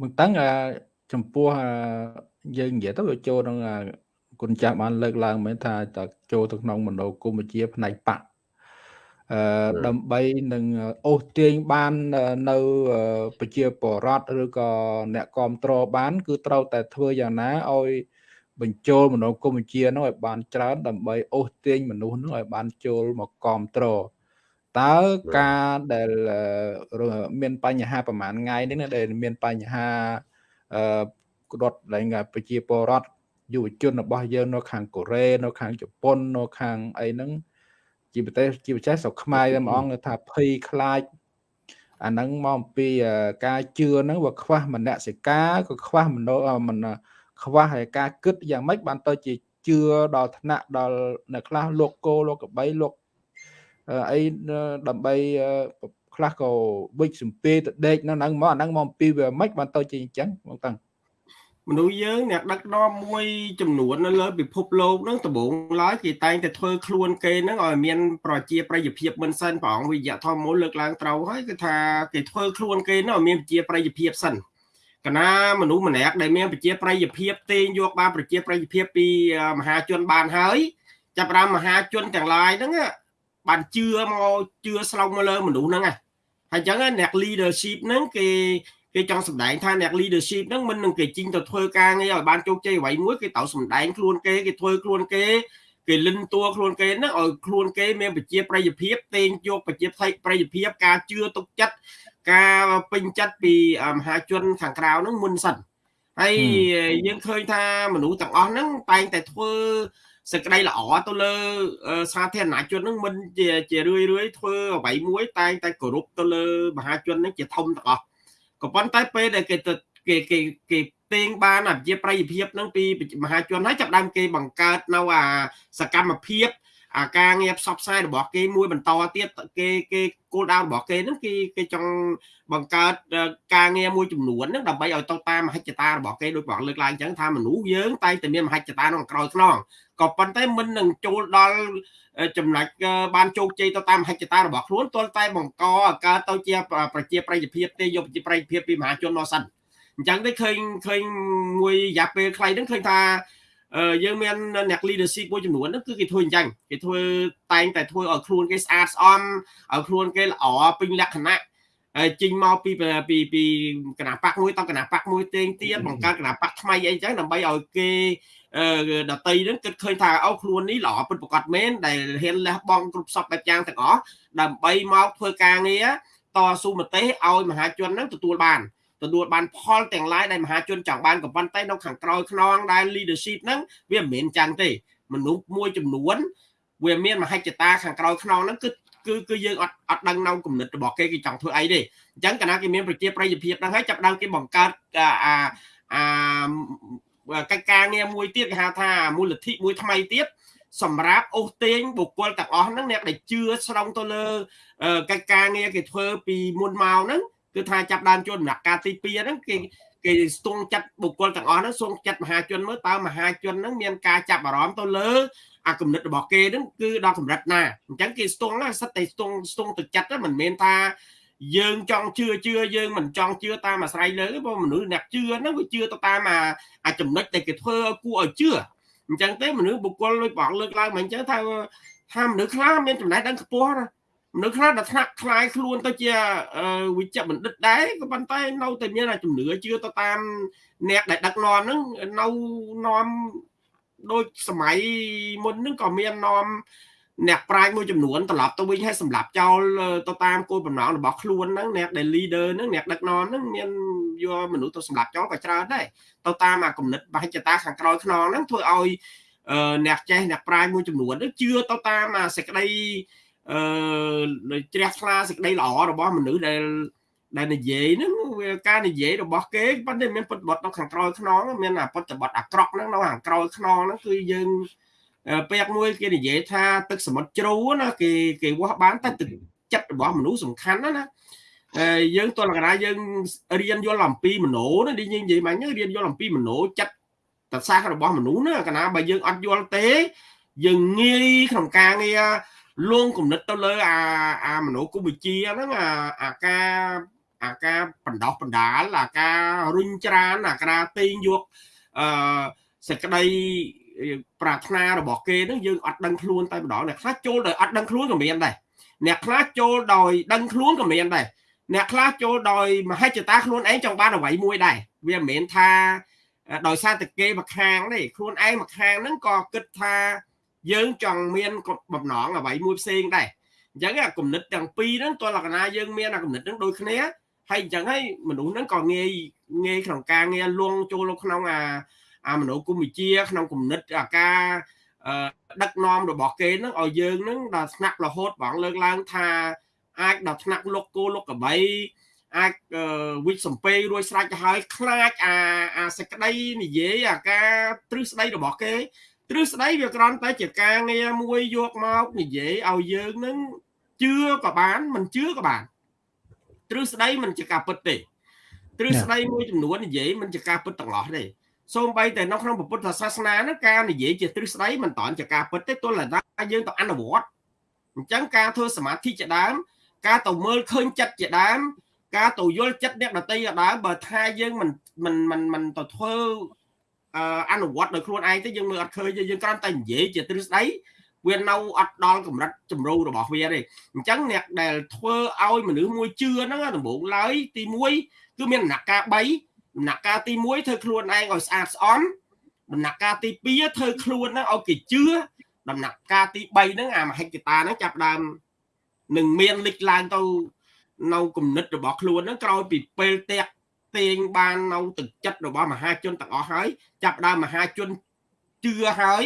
មិនតាំងចំពោះយើងនិយាយទៅវាចូលក្នុងគុណចាស់បានលើកឡើងមែនថាតចូលទៅក្នុងមនោគមវិជ្ជាផ្នែកបកអឺដើម្បីនឹងអូសទាញបាននៅប្រជាពលរដ្ឋឬក៏អ្នកគ្រប់គ្រងបាន គឺត្រូវតែធ្វើយ៉ាងណាឲ្យ បញ្ចូលមនោគមវិជ្ជានោះឲ្យបានច្រើនដើម្បីអូសទាញមនុស្សនោះឲ្យបានចូលមកគ្រប់គ្រងតើការដែលមានបញ្ហាប្រហែលថ្ងៃនេះដែលមានបញ្ហាអឺគាត់ឡើងប្រជាពលរដ្ឋយុវជនរបស់យើងនៅខាងកូរ៉េនៅខាងជប៉ុននៅខាងអីហ្នឹងជាប្រទេសជាពិសេសស្រុកខ្មែរតែម្ដងថាភ័យខ្លាចអាហ្នឹងមកអំពីការជឿហ្នឹងវាខ្វះមនសិការក៏ខ្វះមនោមិន ខ្វះហើយការគិតយ៉ាងម៉េចបានទៅជាជឿដល់ថ្នាក់ដល់អ្នកខ្លះលោកគោលោកកបីលោកអីដើម្បីខ្លះក៏វិចសំពេទៅដេកនៅហ្នឹងមកអាហ្នឹងមកអំពីវាមិនបានទៅជាអញ្ចឹងបងតាំងមនុស្សយើងអ្នកដឹកនាំមួយចំនួននៅលើពិភពលោកហ្នឹងដំបូងឡើយគេតែងតែធ្វើខ្លួនគេហ្នឹងឲ្យមានប្រជាប្រិយភាពមិនសិនព្រះអង្គវិយធម៌មូលលើកឡើងត្រូវហើយគឺថាគេធ្វើខ្លួនគេហ្នឹងឲ្យមានប្រជាប្រិយភាពសិន កណាមនុស្សម្នាក់ដែលមានប្រជាប្រិយភាពទេងយកបានប្រជាប្រិយភាពពីមហាជនបានហើយចាប់បានមហាជនទាំងឡាយហ្នឹងបានជឿមកជឿស្លោកមកលើមនុស្សហ្នឹងហើយអញ្ចឹងអ្នក leadership ហ្នឹងគេគេចង់សម្ដែងថាអ្នក leadership ហ្នឹងមិននឹងគេជីងទៅធ្វើការងារឲ្យបានជោគជ័យអ្វីមួយគេត្រូវសម្ដែងខ្លួនគេគេធ្វើខ្លួនគេគេលិនតួខ្លួនគេហ្នឹងឲ្យខ្លួនគេមានប្រជាប្រិយភាពទេងយកប្រជាប្រិយភាពការជឿទុកចិត្ត ការពេញចិត្តពីមហាជនខាងក្រៅហ្នឹងមុនសិនហើយយើងឃើញថាមនុស្សទាំងអស់ហ្នឹងតែងតែធ្វើសេចក្តីល្អទៅលើសាធារណជនហ្នឹងមិនជាជារឿយរឿយធ្វើអ្វីមួយតែងតែគោរពទៅលើមហាជនហ្នឹងជាធំទាំងអស់ក៏ប៉ុន្តែពេលដែលគេទៅគេគេគេពេងបានអាជាប្រតិភិបហ្នឹងពីមហាជនហើយចាប់ដើមគេបង្កើតនៅអាសកម្មភាព អាការងារផ្សព្វផ្សាយរបស់គេមួយបន្តទៀតគេគេគោលដៅរបស់គេហ្នឹងគេគេចង់បង្កើតការងារមួយចំនួនហ្នឹងដើម្បីឲ្យទៅតាមមហិច្ឆតារបស់គេដូចបងលើកឡើងអញ្ចឹងថាមនុស្សយើងតែតែមានមហិច្ឆតាក្នុងក្រោយខ្នងក៏ប៉ុន្តែមិននឹងចូលដល់ចំណុចបានជោគជ័យទៅតាមមហិច្ឆតារបស់ខ្លួនទាល់តែបង្កកើតទៅជាប្រជាប្រិយភាពទេយកប្រជាប្រិយភាពពីមហាជនមកសិនអញ្ចឹងទេឃើញឃើញមួយរយៈពេលខ្លីហ្នឹងឃើញថា យើងមានអ្នក leadership មួយចំនួនហ្នឹងគឺគេធ្វើអញ្ចឹងគេធ្វើតែងតែធ្វើឲ្យខ្លួនគេស្អាតស្អំឲ្យខ្លួនគេល្អពេញលក្ខណៈចេញមកពីពីពីគណៈបកមួយតគណៈបកមួយទៀងទៀតបង្កើតគណៈបកថ្មីអីចឹងដើម្បីឲ្យគេដតីហ្នឹងគិតឃើញថាអូខ្លួននេះល្អពិតប្រាកដមែនដែលហ៊ានលះបង់គ្រប់សពបែបយ៉ាងទាំងអស់ដើម្បីមកធ្វើការងារតស៊ូមតិឲ្យមហាជនហ្នឹងទទួលបាន ទទួលបានផលទាំងឡាយដែលមហាជនចង់បានក៏ប៉ុន្តែនៅខាងក្រោយខ្នងដែល leadership ហ្នឹងវាមិនមែនចឹងទេមនុស្សមួយចំនួនវាមានមហិច្ឆតាខាងក្រោយខ្នងហ្នឹងគឺគឺគឺយើងអត់អត់ដឹងនៅគំនិតរបស់គេគេចង់ធ្វើអីទេអញ្ចឹងកាលណាគេមានប្រជាប្រិយភាពហ្នឹងហើយចាប់ដើមគេបង្កើតអាអាកិច្ចការងារមួយទៀតគេហៅថាមូលនិធិមួយថ្មីទៀតសម្រាប់អូសទាញបុគ្គលទាំងអស់ហ្នឹងអ្នកដែលជឿស្រង់ទៅលើកិច្ចការងារគេធ្វើពីមុនមកហ្នឹង គឺថាចាប់ដើមជនដំណាក់កាលទី2ហ្នឹងគេគេស្ទង់ចាត់បុគ្គលទាំងអស់ហ្នឹងស្ទង់ចាត់មហាជនមើលតើមហាជនហ្នឹងមានការចាប់អារម្មណ៍ទៅលើអាគំនិតរបស់គេហ្នឹងគឺដល់កម្រិតណាអញ្ចឹងគេស្ទង់ណាសិតតែស្ទង់ស្ទង់ទៅចិត្តមិនមែនថាយើងចង់ជឿជឿយើងមិនចង់ជឿតាមអាស្រ័យលើព្រោះមនុស្សអ្នកជឿហ្នឹងវាជឿទៅតាមអាអាចំណុចដែលគេធ្វើឲ្យគួរឲ្យជឿអញ្ចឹងទេមនុស្សបុគ្គលដូចបងលើកឡើងមកអញ្ចឹងថាថាមនុស្សខ្លះមានចំណេះដឹងខ្ពស់ណា មនុស្សខ្លះដែលថ្នាក់คลายខ្លួនទៅជាវិជ្ជបណ្ឌិតដែរក៏ប៉ុន្តែនៅតែមានជំនឿជឿទៅតាមអ្នកដែលដឹកនាំហ្នឹងនៅនាំដូចសម័យមុនហ្នឹងក៏មាននាំអ្នកប្រាជ្ញមួយចំនួនត្រឡប់ទៅវិញឲ្យសម្រាប់ចោលទៅតាមគោលបំណងរបស់ខ្លួនហ្នឹងអ្នកដែល leader ហ្នឹងអ្នកដឹកនាំហ្នឹងមានយកមនុស្សទៅសម្រាប់ចោលក៏ច្រើនដែរទៅតាមអាគំនិតបហិច្ចតាខាងក្រោយខ្នងហ្នឹងធ្វើឲ្យអ្នកចេះអ្នកប្រាជ្ញមួយចំនួនជឿទៅតាមអាសេចក្តី អឺជ្រះថ្លាសេចក្តីល្អរបស់មនុស្សដែលដែលនិយាយហ្នឹងវាការនិយាយរបស់គេប៉ុន្តែមានពុតបត់នៅខាងក្រោយខ្នងមានអាពុតបត់អាក្រក់ហ្នឹងនៅខាងក្រោយខ្នងហ្នឹងគឺយើងពេលមួយគេនិយាយថាទឹកសមុទ្រជ្រៅណាគេគេវាស់បានតែទឹកចិត្តរបស់មនុស្សសំខាន់ណាណាយើងតលកណាយើងរៀនយល់អំពីមโนណានិយាយនិយាយមិញរៀនយល់អំពីមโนចិត្តតសាសរបស់មនុស្សណាកណាបើយើងអត់យល់ទេយើងងាយក្នុងការងារ លួងគំនិតទៅលើអាអាមโนគុវិជ្ជាហ្នឹងអាអាការអាការបណ្ដោះបណ្ដាលអាការរុញច្រានអាការទាញយកអឺសេចក្តីប្រាថ្នារបស់គេហ្នឹងយើងអត់ដឹងខ្លួនតែម្ដងអ្នកខ្លះចូលដោយអត់ដឹងខ្លួនក៏មានដែរអ្នកខ្លះចូលដោយដឹងខ្លួនក៏មានដែរអ្នកខ្លះចូលដោយមហិច្ឆតាខ្លួនឯងចង់បានអ្វីមួយដែរវាមិនមែនថាដោយសារតែគេមកខាងទេខ្លួនឯងមកខាងហ្នឹងក៏គិតថា យើងចង់មានបំណងអ្វីមួយផ្សេងដែរអញ្ចឹងអាគំនិតទាំងពីរហ្នឹងតើលក្ខណៈយើងមានអាគំនិតហ្នឹងដូចគ្នាហើយអញ្ចឹងហើយមនុស្សហ្នឹងក៏ងាយងាយក្នុងការងារលងចូលក្នុងអាអាមនោគមវិជ្ជាក្នុងគំនិតអាការដឹកនាំរបស់គេហ្នឹងឲ្យយើងហ្នឹងដល់ថ្នាក់រហូតបងលើកឡើងថាអាចដល់ថ្នាក់លុកគោលុកកបីអាចវិចសំពេរួចស្រេចទៅហើយខ្លាចអាអាសេចក្តីនិយាយអាការទ្រឹស្ដីរបស់គេ ទ្រឹស្ដីវាគ្រាន់តែជាការងារមួយយកមកនិយាយឲ្យយើងនឹងជឿក៏បានមិនជឿក៏បានទ្រឹស្ដីមិនជាការពិតទេទ្រឹស្ដីមួយចំនួននិយាយមិនជាការពិតទាំងអស់ទេសូម្បីតែនៅក្នុងពុទ្ធសាសនាហ្នឹងការនិយាយជាទ្រឹស្ដីមិនតាន់ជាការពិតទេទល់តែយើងទៅអនុវត្តអញ្ចឹងការធ្វើសមាធិជាដើម ការទៅមើលឃើញចិត្តជាដើម ការទៅយល់ចិត្តអ្នកដតីជាដើមបើថាយើងមិនមិនមិនមិនទៅធ្វើ អនុវត្តដោយខ្លួនឯងទេយើងមើលអត់ឃើញយើងគ្រាន់តែនិយាយជាទ្រឹស្ដីវានៅអត់ដល់កម្រិតចម្រូវរបស់វាទេអញ្ចឹងអ្នកដែលធ្វើឲ្យមនុស្សមួយជឿហ្នឹងដំបូងឡើយទី1គឺមានដំណាក់កាល3ដំណាក់កាលទី1ធ្វើខ្លួនឯងឲ្យស្អាតស្អំដំណាក់កាលទី2ធ្វើខ្លួនហ្នឹងឲ្យគេជឿដំណាក់កាលទី3ហ្នឹងអាមហិច្ឆតាហ្នឹងចាប់ដើមនឹងមានលេចឡើងទៅនៅគំនិតរបស់ខ្លួនហ្នឹងក្រោយពីពេលតាក់ ទាញបាននៅទឹកចិត្តរបស់មហាជនទាំងអស់ហើយចាប់ដើមមហាជនជឿហើយ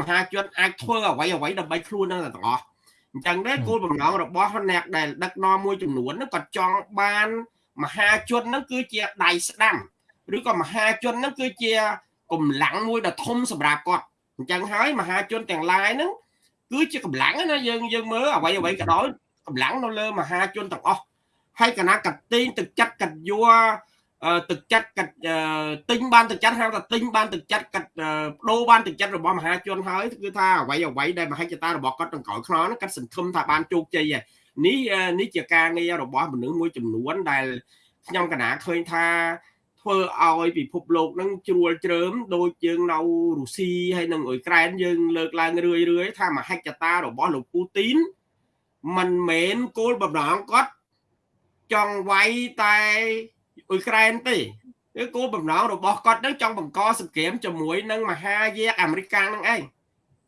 មហាជនអាចធ្វើអ្វីអ្វីដើម្បីខ្លួននឹងទាំងអស់អញ្ចឹងដែរគោលបំណងរបស់អ្នកដែលដឹកនាំមួយចំនួនហ្នឹងក៏ចង់បានមហាជនហ្នឹងគឺជាដៃស្ដាំឬក៏មហាជនហ្នឹងគឺជាកម្លាំងមួយដ៏ធំសម្រាប់គាត់អញ្ចឹងហើយមហាជនទាំងឡាយហ្នឹងគឺជាកម្លាំងណាយើងយើងមើលអ្វីអ្វីក៏ដោយកម្លាំងនៅលើមហាជនទាំងអស់ហើយកណាកាត់ទីងទឹកចិត្តកាត់យួរ ទឹកចិត្តកាត់ទិញបានទឹកចិត្តហៅថាទិញបានទឹកចិត្តកាត់បដូរបានទឹកចិត្តរបស់មហាជនហើយគឺថាអ្វីអ្វីដែលមហិច្ឆតារបស់គាត់ទាំងក្រោយខ្នងហ្នឹងគាត់សង្ឃឹមថាបានជោគជ័យហើយនេះនេះជាការងាររបស់មនុស្សមួយចំនួនដែលខ្ញុំកណាឃើញថាធ្វើឲ្យពិភពលោកនឹងជ្រួលជ្រើមដូចយើងនៅរុស្ស៊ីហើយនិងអ៊ុយក្រែនយើងលើកឡើងរឿយរឿយថាមហិច្ឆតារបស់លោកពូទីនមិនមែនគោលបំណងគាត់ចង់វាយតែ អ៊ុយក្រែនទេគឺគោលបំណងរបស់គាត់នឹងចង់បង្កសង្គ្រាមជាមួយនឹងមហាយាកអាមេរិកនឹងឯង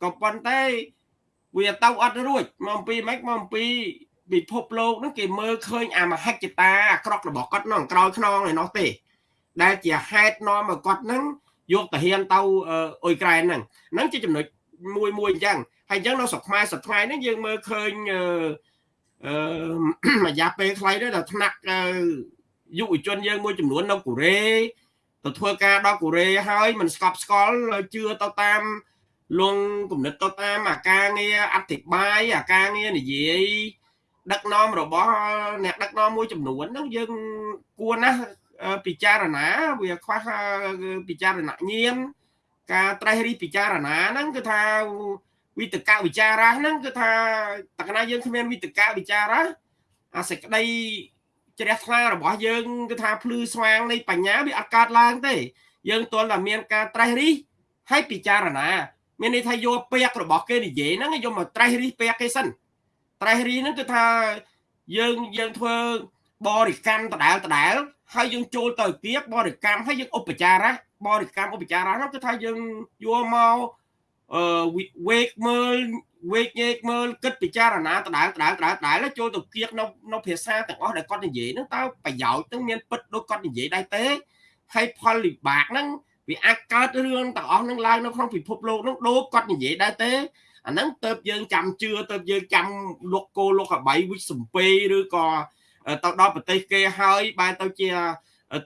ក៏ប៉ុន្តែវាទៅអត់រួចមកអំពីម៉េចមកអំពីពិភពលោកហ្នឹងគេមើលឃើញអាមហិច្ឆតាអាក្រក់របស់គាត់នោះក្រោយខ្នងឯនោះទេ ដែលជាហេតុនាំឲ្យគាត់ហ្នឹងយកតាហ៊ានទៅអ៊ុយក្រែនហ្នឹងហ្នឹងជាចំណុចមួយមួយអញ្ចឹងហើយអញ្ចឹងនៅស្រុកខ្មែរសប្តាហ៍នេះយើងមើលឃើញអឺអឺរយៈពេលខ្លីដែរដល់ថ្នាក់ យុវជនយើងមួយចំនួននៅកូរ៉េទៅធ្វើការដល់កូរ៉េហើយមិនស្កប់ស្កល់ជឿទៅតាមលងគំនិតទៅតាមអាការងារអធិប្បាយអាការងារនិយាយដឹកនាំរបស់អ្នកដឹកនាំមួយចំនួនហ្នឹងយើងគួរណាស់ពិចារណាវាខ្វះពិចារណញាណការត្រេះរិះពិចារណាហ្នឹងគឺថាវិតកវិចារៈហ្នឹងគឺថាតកណាយើងគ្មានវិតកវិចារៈអាសេចក្តី ជ្រះថ្លារបស់យើងគឺថាភ្លឺស្វាងនៃបញ្ញាវាអត់កើតឡើងទេ យើងទាល់តែមានការត្រេះរិះហើយពិចារណា មានន័យថាយកពាក្យរបស់គេនិយាយហ្នឹងយកមកត្រេះរិះពាក្យគេសិនត្រេះរិះហ្នឹងគឺថាយើងយើងធ្វើបរិកម្មដដែលដដែលហើយយើងចូលទៅទៀតបរិកម្មហើយយើងឧបចារៈបរិកម្មឧបចារៈហ្នឹងគឺថាយើងយកមកអឺវេកមើល វេកញែកមើលគិតពិចារណាដដែលដដែលដដែលដដែលចូលទៅគៀកនៅនៅភាសាទាំងអស់ដែលគាត់និយាយហ្នឹងតើប្រយោជន៍ហ្នឹងមានពិតដូចគាត់និយាយដែរទេហើយផលវិបាកហ្នឹងវាអាចកើតរឿងទាំងអស់ហ្នឹងឡើងនៅក្នុងពិភពលោកហ្នឹងដូចគាត់និយាយដែរទេអាហ្នឹងទៅយើងចាំជឿទៅយើងចាំលុកគោលុកអបៃវិសំពេឬក៏ទៅដល់ប្រទេសគេហើយបែរទៅជា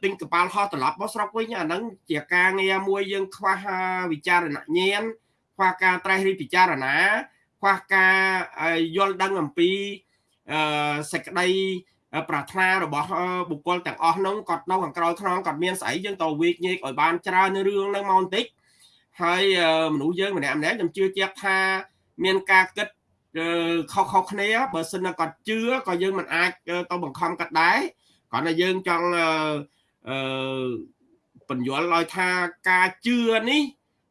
ទិញកប៉ាល់ហោះត្រឡប់មកស្រុកវិញអាហ្នឹងជាការងារមួយយើងខ្វះវិចារណញ្ញាណខ្វះការត្រេះរិះពិចារណា ខ្វះការយល់ដឹងអំពីសេចក្តីប្រាថ្នារបស់បុគ្គលទាំងអស់នោះគាត់នៅខាងក្រោយខ្នងគាត់មានស្អីយើងទៅវិកញែកឲ្យបានច្រើននៅរឿងហ្នឹងមកបន្តិចហើយមនុស្សយើងម្នាក់ម្នាក់ខ្ញុំជឿជាក់ថាមានការគិតខុសខុសគ្នាបើសិនគាត់ជឿក៏យើងមិនអាចទៅបង្ខំគាត់ដែរគ្រាន់តែយើងចង់អឺបញ្យល់ឲ្យថាការជឿនេះ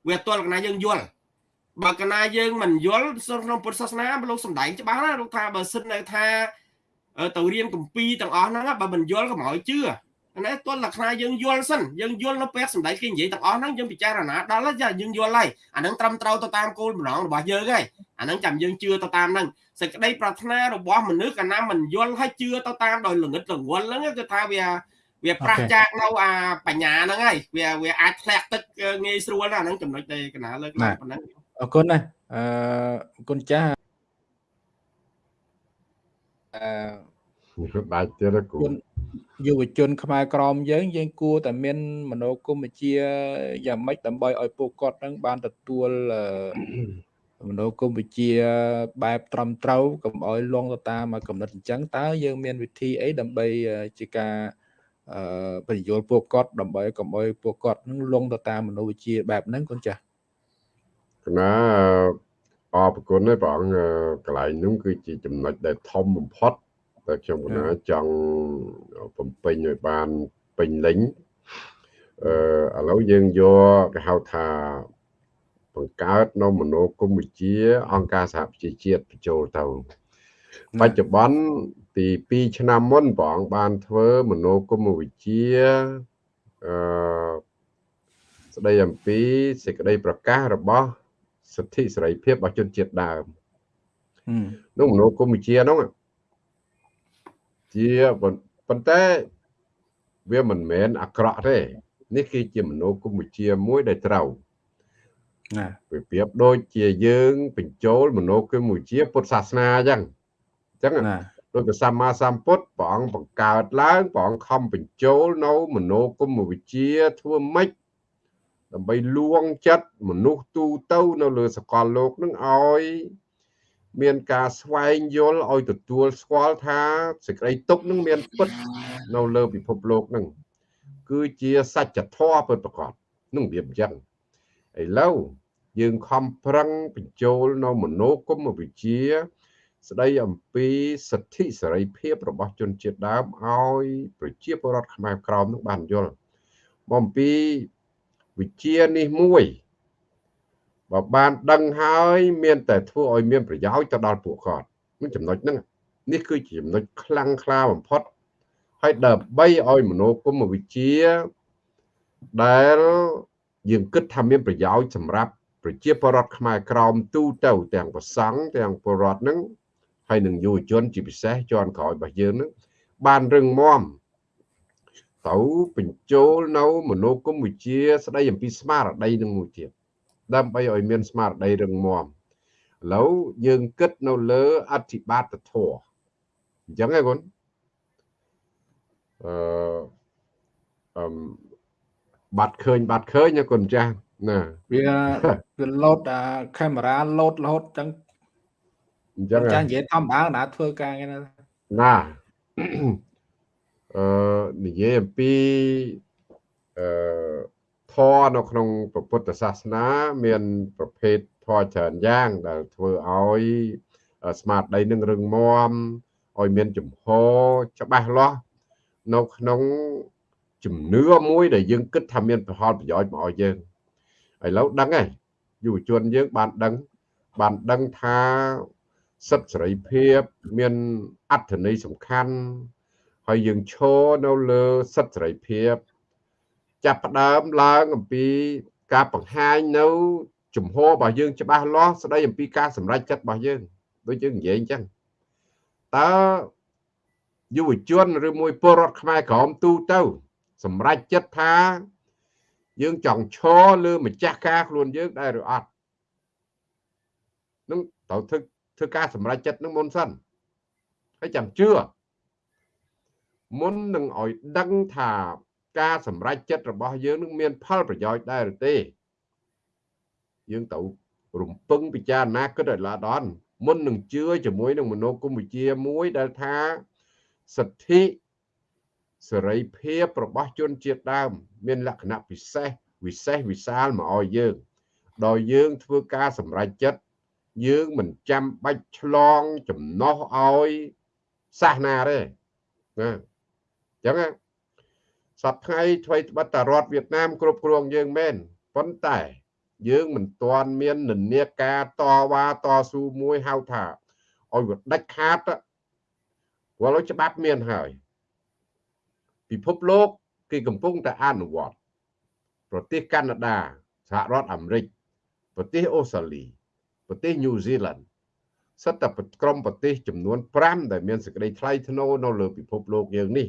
វាទល់កណាយើងយល់ បើកណាយើងមិនយល់ក្នុងពុទ្ធសាសនាលោកសំដែងច្បាស់ណាលោកថាបើសិននៅថាទៅរៀនកម្ពីទាំងអស់ហ្នឹងបើមិនយល់កុំឲ្យជឿណាទល់លក្ខណៈយើងយល់សិនយើងយល់នៅពេលសំដែងគេនិយាយទាំងអស់ហ្នឹងយើងពិចារណាដល់ហើយយើងយល់ហើយអាហ្នឹងត្រឹមត្រូវទៅតាមគោលបំណងរបស់យើងហើយអាហ្នឹងចាំយើងជឿទៅតាមហ្នឹងសេចក្តីប្រាថ្នារបស់មនុស្សកាលណាមិនយល់ហើយជឿទៅតាមដោយល្ងិតល្ងល់ហ្នឹងគឺថាវាវាប្រះចាកនៅអាបញ្ញាហ្នឹងហើយវាវាអាចធ្លាក់ទឹកងាយស្រួលណាហ្នឹងចំណុចដែលកណាលើកឡើងប៉ុណ្ណឹង អរគុណណាអឺអរគុណចាស់អឺដាច់ទៀតគូយុវជន ខ្មែរក្រមយើង យើងគួរតែមានមនោគមវិជ្ជាយ៉ាងម៉េចដើម្បីឲ្យពួកគាត់នឹងបានទទួលមនោគមវិជ្ជាបែបត្រឹមត្រូវកុំឲ្យលងទៅតាមកំណត់អញ្ចឹងតើយើងមានវិធីអីដើម្បីជាការអឺបញ្យល់ពួកគាត់ដើម្បីកុំឲ្យពួកគាត់នឹងលងទៅតាមមនោវិជ្ជាបែបហ្នឹងកូនចាស់ក ណាអរគុណហើយព្រះអង្គកន្លែងនោះគឺជាចំណុចដែលធំបំផុតតែខ្ញុំកណាចង់បំពេញឲ្យបានពេញលេញអឺឥឡូវយើងយកគេហៅថាបង្កើតនៅមនោគមវិជ្ជា អង្គការសហប្រជាជាតិបញ្ចូលទៅបច្ចុប្បន្នពី2ឆ្នាំមុនព្រះអង្គបានធ្វើមនោគមវិជ្ជាអឺស្ដីអំពីសេចក្តីប្រកាសរបស់ សិទ្ធិសេរីភាពរបស់ជនជាតិដើមនោះមនោគមវិជ្ជានោះជាប៉ុន្តែវាមិនមែនអាក្រក់ទេនេះគឺជាមនោគមវិជ្ជាមួយដែលត្រូវណាវាប្រៀបដូចជាយើងបញ្ចូលមនោគមវិជ្ជាពុទ្ធសាសនាអញ្ចឹងអញ្ចឹងណាដោយព្រះសម្មាសម្ពុទ្ធព្រះអង្គបង្កើតឡើងព្រះអង្គខំបញ្ចូលនៅមនោគមវិជ្ជាធ្វើម៉េច ដើម្បីលួងចិត្តមនុស្សទូទៅនៅលើសកលលោកនឹងឲ្យមានការស្វែងយល់ឲ្យទទួលស្គាល់ថាសេចក្តីទុកនឹងមានពិតនៅលើពិភពលោកនឹងគឺជាសច្ចធម៌ពិតប្រាកដនឹងវាអញ្ចឹងឥឡូវយើងខំប្រឹងបញ្ចូលនៅមនោគមវិជ្ជា ស្ដីអំពីសិទ្ធិសេរីភាពរបស់ជនជាតិដើមឲ្យ ប្រជាពលរដ្ឋខ្មែរក្រមនឹងបានយល់មកអំពី វិជានេះមួយបើបានដឹងហើយមានតែធ្វើឲ្យមានប្រយោជន៍ទៅដល់ពួកគាត់នឹងចំណុចហ្នឹងនេះគឺជាចំណុចខ្លាំងក្លាបំផុតហើយដើម្បីឲ្យមនោគមវិជ្ជាដែលយើងគិតថាមានប្រយោជន៍សម្រាប់ប្រជាពលរដ្ឋខ្មែរក្រោមទូទៅទាំងប្រសង់ទាំងពលរដ្ឋនឹងហើយនឹងយុវជនជាពិសេសជាន់ក្រោយរបស់យើងនឹងបានរឹងមាំ ទៅបញ្ចូលនៅមនោគមវិជ្ជាស្ដីអំពីស្មារតីនឹងមួយទៀតដើម្បីឲ្យមានស្មារតីរឹងមាំឥឡូវយើងគិតនៅលើអធិបាតធម៌អញ្ចឹងហ៎គុណអឺអឺបាត់ឃើញបាត់ឃើញណាគុណចាស់ណាវាវាលោតអាកាមេរ៉ាលោតរហូតចឹងអញ្ចឹងចានិយាយធម្មតាណាធ្វើការគេណាណា អឺនិយាយអំពីអឺធម៌នៅក្នុងពុទ្ធសាសនា មាន ប្រភេទធម៌ច្រើនយ៉ាង ដែលធ្វើឲ្យស្មារតីនឹងរឹងមាំឲ្យមានចំហច្បាស់លាស់នៅក្នុងជំនឿមួយដែលយើងគិតថាមានប្រយោជន៍ប្រយោជន៍មកឲ្យយើងឥឡូវដឹងហើយយុវជនយើងបានដឹងបានដឹងថាសិទ្ធិសេរីភាព មានអត្ថន័យសំខាន់ ហើយយើងឈរនៅលើសិទ្ធិសេរីភាព ចាប់ផ្ដើមឡើងអំពីការបង្ហាញនៅជំហររបស់យើងច្បាស់លាស់ស្ដីអំពីការសម្រេចចិត្តរបស់យើងដូចយើងនិយាយអញ្ចឹងតើយុវជនឬមួយពលរដ្ឋខ្មែរក្រមទូទៅ សម្រេចចិត្តថា យើងចង់ឈរលើម្ចាស់ការខ្លួនយើងដែរឬអត់នឹងត្រូវធ្វើធ្វើការសម្រេចចិត្តនឹងមុនសិនហើយចាំជឿ មុននឹងឲ្យដឹងថាការសម្រេចចិត្តរបស់យើងនឹងមានផលប្រយោជន៍ដែរឬទេយើងត្រូវរំពឹងពិចារណាគិតឲ្យល្អដល់មុននឹងជឿជាមួយនឹងមនោគមវិជ្ជាមួយដែលថាសិទ្ធិសេរីភាពរបស់ជនជាតិដើម មានលក្ខណៈពិសេសវិសេសវិសាលមកឲ្យយើងដោយយើងធ្វើការសម្រេចចិត្តយើងមិនចាំបាច់ឆ្លងចំណោះឲ្យសាសនាទេណាអញ្ចឹងសប្ថ្ងៃថ្មីត្បិតតែរដ្ឋវៀតណាមគ្រប់គ្រងយើងមែនប៉ុន្តែ យើងមិនទាន់មាននិន្នាការតវ៉ាតស៊ូមួយហៅថាឲ្យវាដាច់ខាតព្រោះច្បាប់មានហើយ ពិភពលោកគេកំពុងតែអនុវត្តប្រទេសកាណាដាសហរដ្ឋអាមេរិកប្រទេសអូស្ត្រាលីប្រទេសញូហ្សេឡង់សិតតែក្រុមប្រទេសចំនួន5ដែលមានសេចក្តីថ្លៃថ្នូរនៅលើពិភពលោកយើងនេះ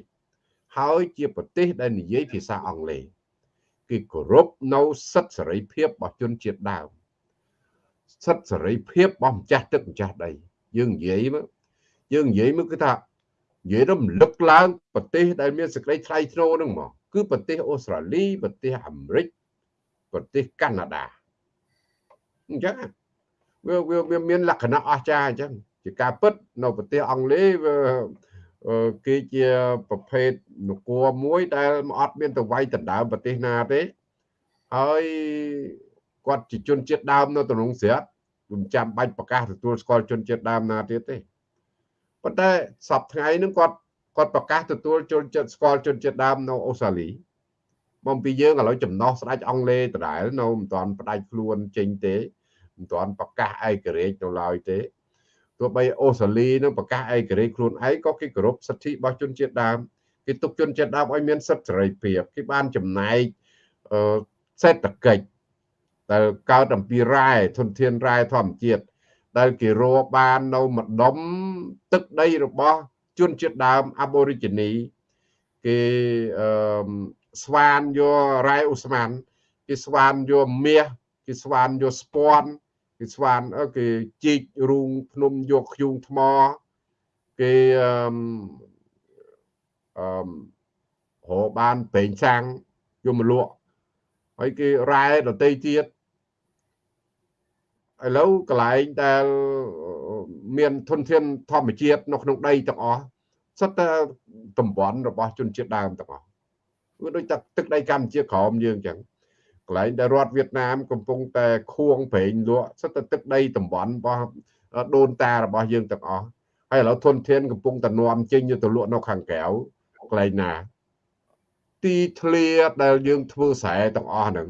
ហើយជាប្រទេសដែលនិយាយភាសាអង់គ្លេសគឺគោរពនៅសិទ្ធិសេរីភាពរបស់ជនជាតិដើមសិទ្ធិសេរីភាពរបស់ម្ចាស់ទឹកម្ចាស់ដី យើងនិយាយមកយើងនិយាយមកគឺថានិយាយរំលឹកឡើងប្រទេសដែលមានសេចក្តីថ្លៃថ្នូរហ្នឹងមកគឺប្រទេសអូស្ត្រាលីប្រទេសអាមេរិកប្រទេសកាណាដាអញ្ចឹងវាវាមានលក្ខណៈអស្ចារ្យអញ្ចឹងជាការពិតនៅប្រទេសអង់គ្លេសវា គេជាប្រភេទនគរមួយដែលអត់មានទៅវាយដណ្ដើមប្រទេសណាទេហើយគាត់ជាជនជាតិដើមនៅក្នុងស្រុកមិនចាំបាច់ប្រកាសទទួលស្គាល់ជនជាតិដើមណាទៀតទេប៉ុន្តែសប្ថ្ងៃហ្នឹងគាត់គាត់ប្រកាសទទួលជនជាតិស្គាល់ជនជាតិដើមនៅអូស្ត្រាលីមកពីយើងឥឡូវចំណោះស្ដេចអង់គ្លេសដដែលនៅមិនទាន់ផ្ដាច់ខ្លួនចេញទេមិនទាន់ប្រកាសឯករាជ្យនៅឡើយទេ ទោះបីអូស្ត្រាលីនឹងប្រកាសឯករាជ្យខ្លួនឯងក៏គេគោរពសិទ្ធិរបស់ជនជាតិដើមគេទុកជនជាតិដើមឲ្យមានសិទ្ធិសេរីភាពគេបានចំណែកអឺសេដ្ឋកិច្ចដែលកើតអំពីរ៉ែធនធានរ៉ែធម្មជាតិដែលគេរកបាននៅម្ដុំទឹកដីរបស់ជនជាតិដើម Aborigine គេអឺស្វានយករ៉ែអូស្មានគេស្វានយកមាសគេស្វានយកស្ពាន់ គេស្វានគេជីករូងភ្នំយកខ្យូងថ្មគេអឺអឺរកបានប្រេងសាំងយកមកលក់ហើយគេរ៉ែដតីទៀតឥឡូវកន្លែងដែលមានធនធានធម្មជាតិនៅក្នុងដីទាំងអស់សិតតែតំបន់របស់ជនជាតិដើមទាំងអស់គឺដូចតែទឹកដីកម្ពុជាក្រោមយើងអញ្ចឹង កន្លែងដែលរដ្ឋវៀតណាមកំពុងតែខួងប្រេងលក់សិតតែទឹកដីតំបន់របស់ដូនតារបស់យើងទាំងអស់ហើយឥឡូវធនធានកំពុងតែនាំចេញទៅលក់នៅខាងក្រៅកន្លែងណា ទីធ្លាដែលយើងធ្វើស្រែទាំងអស់ហ្នឹង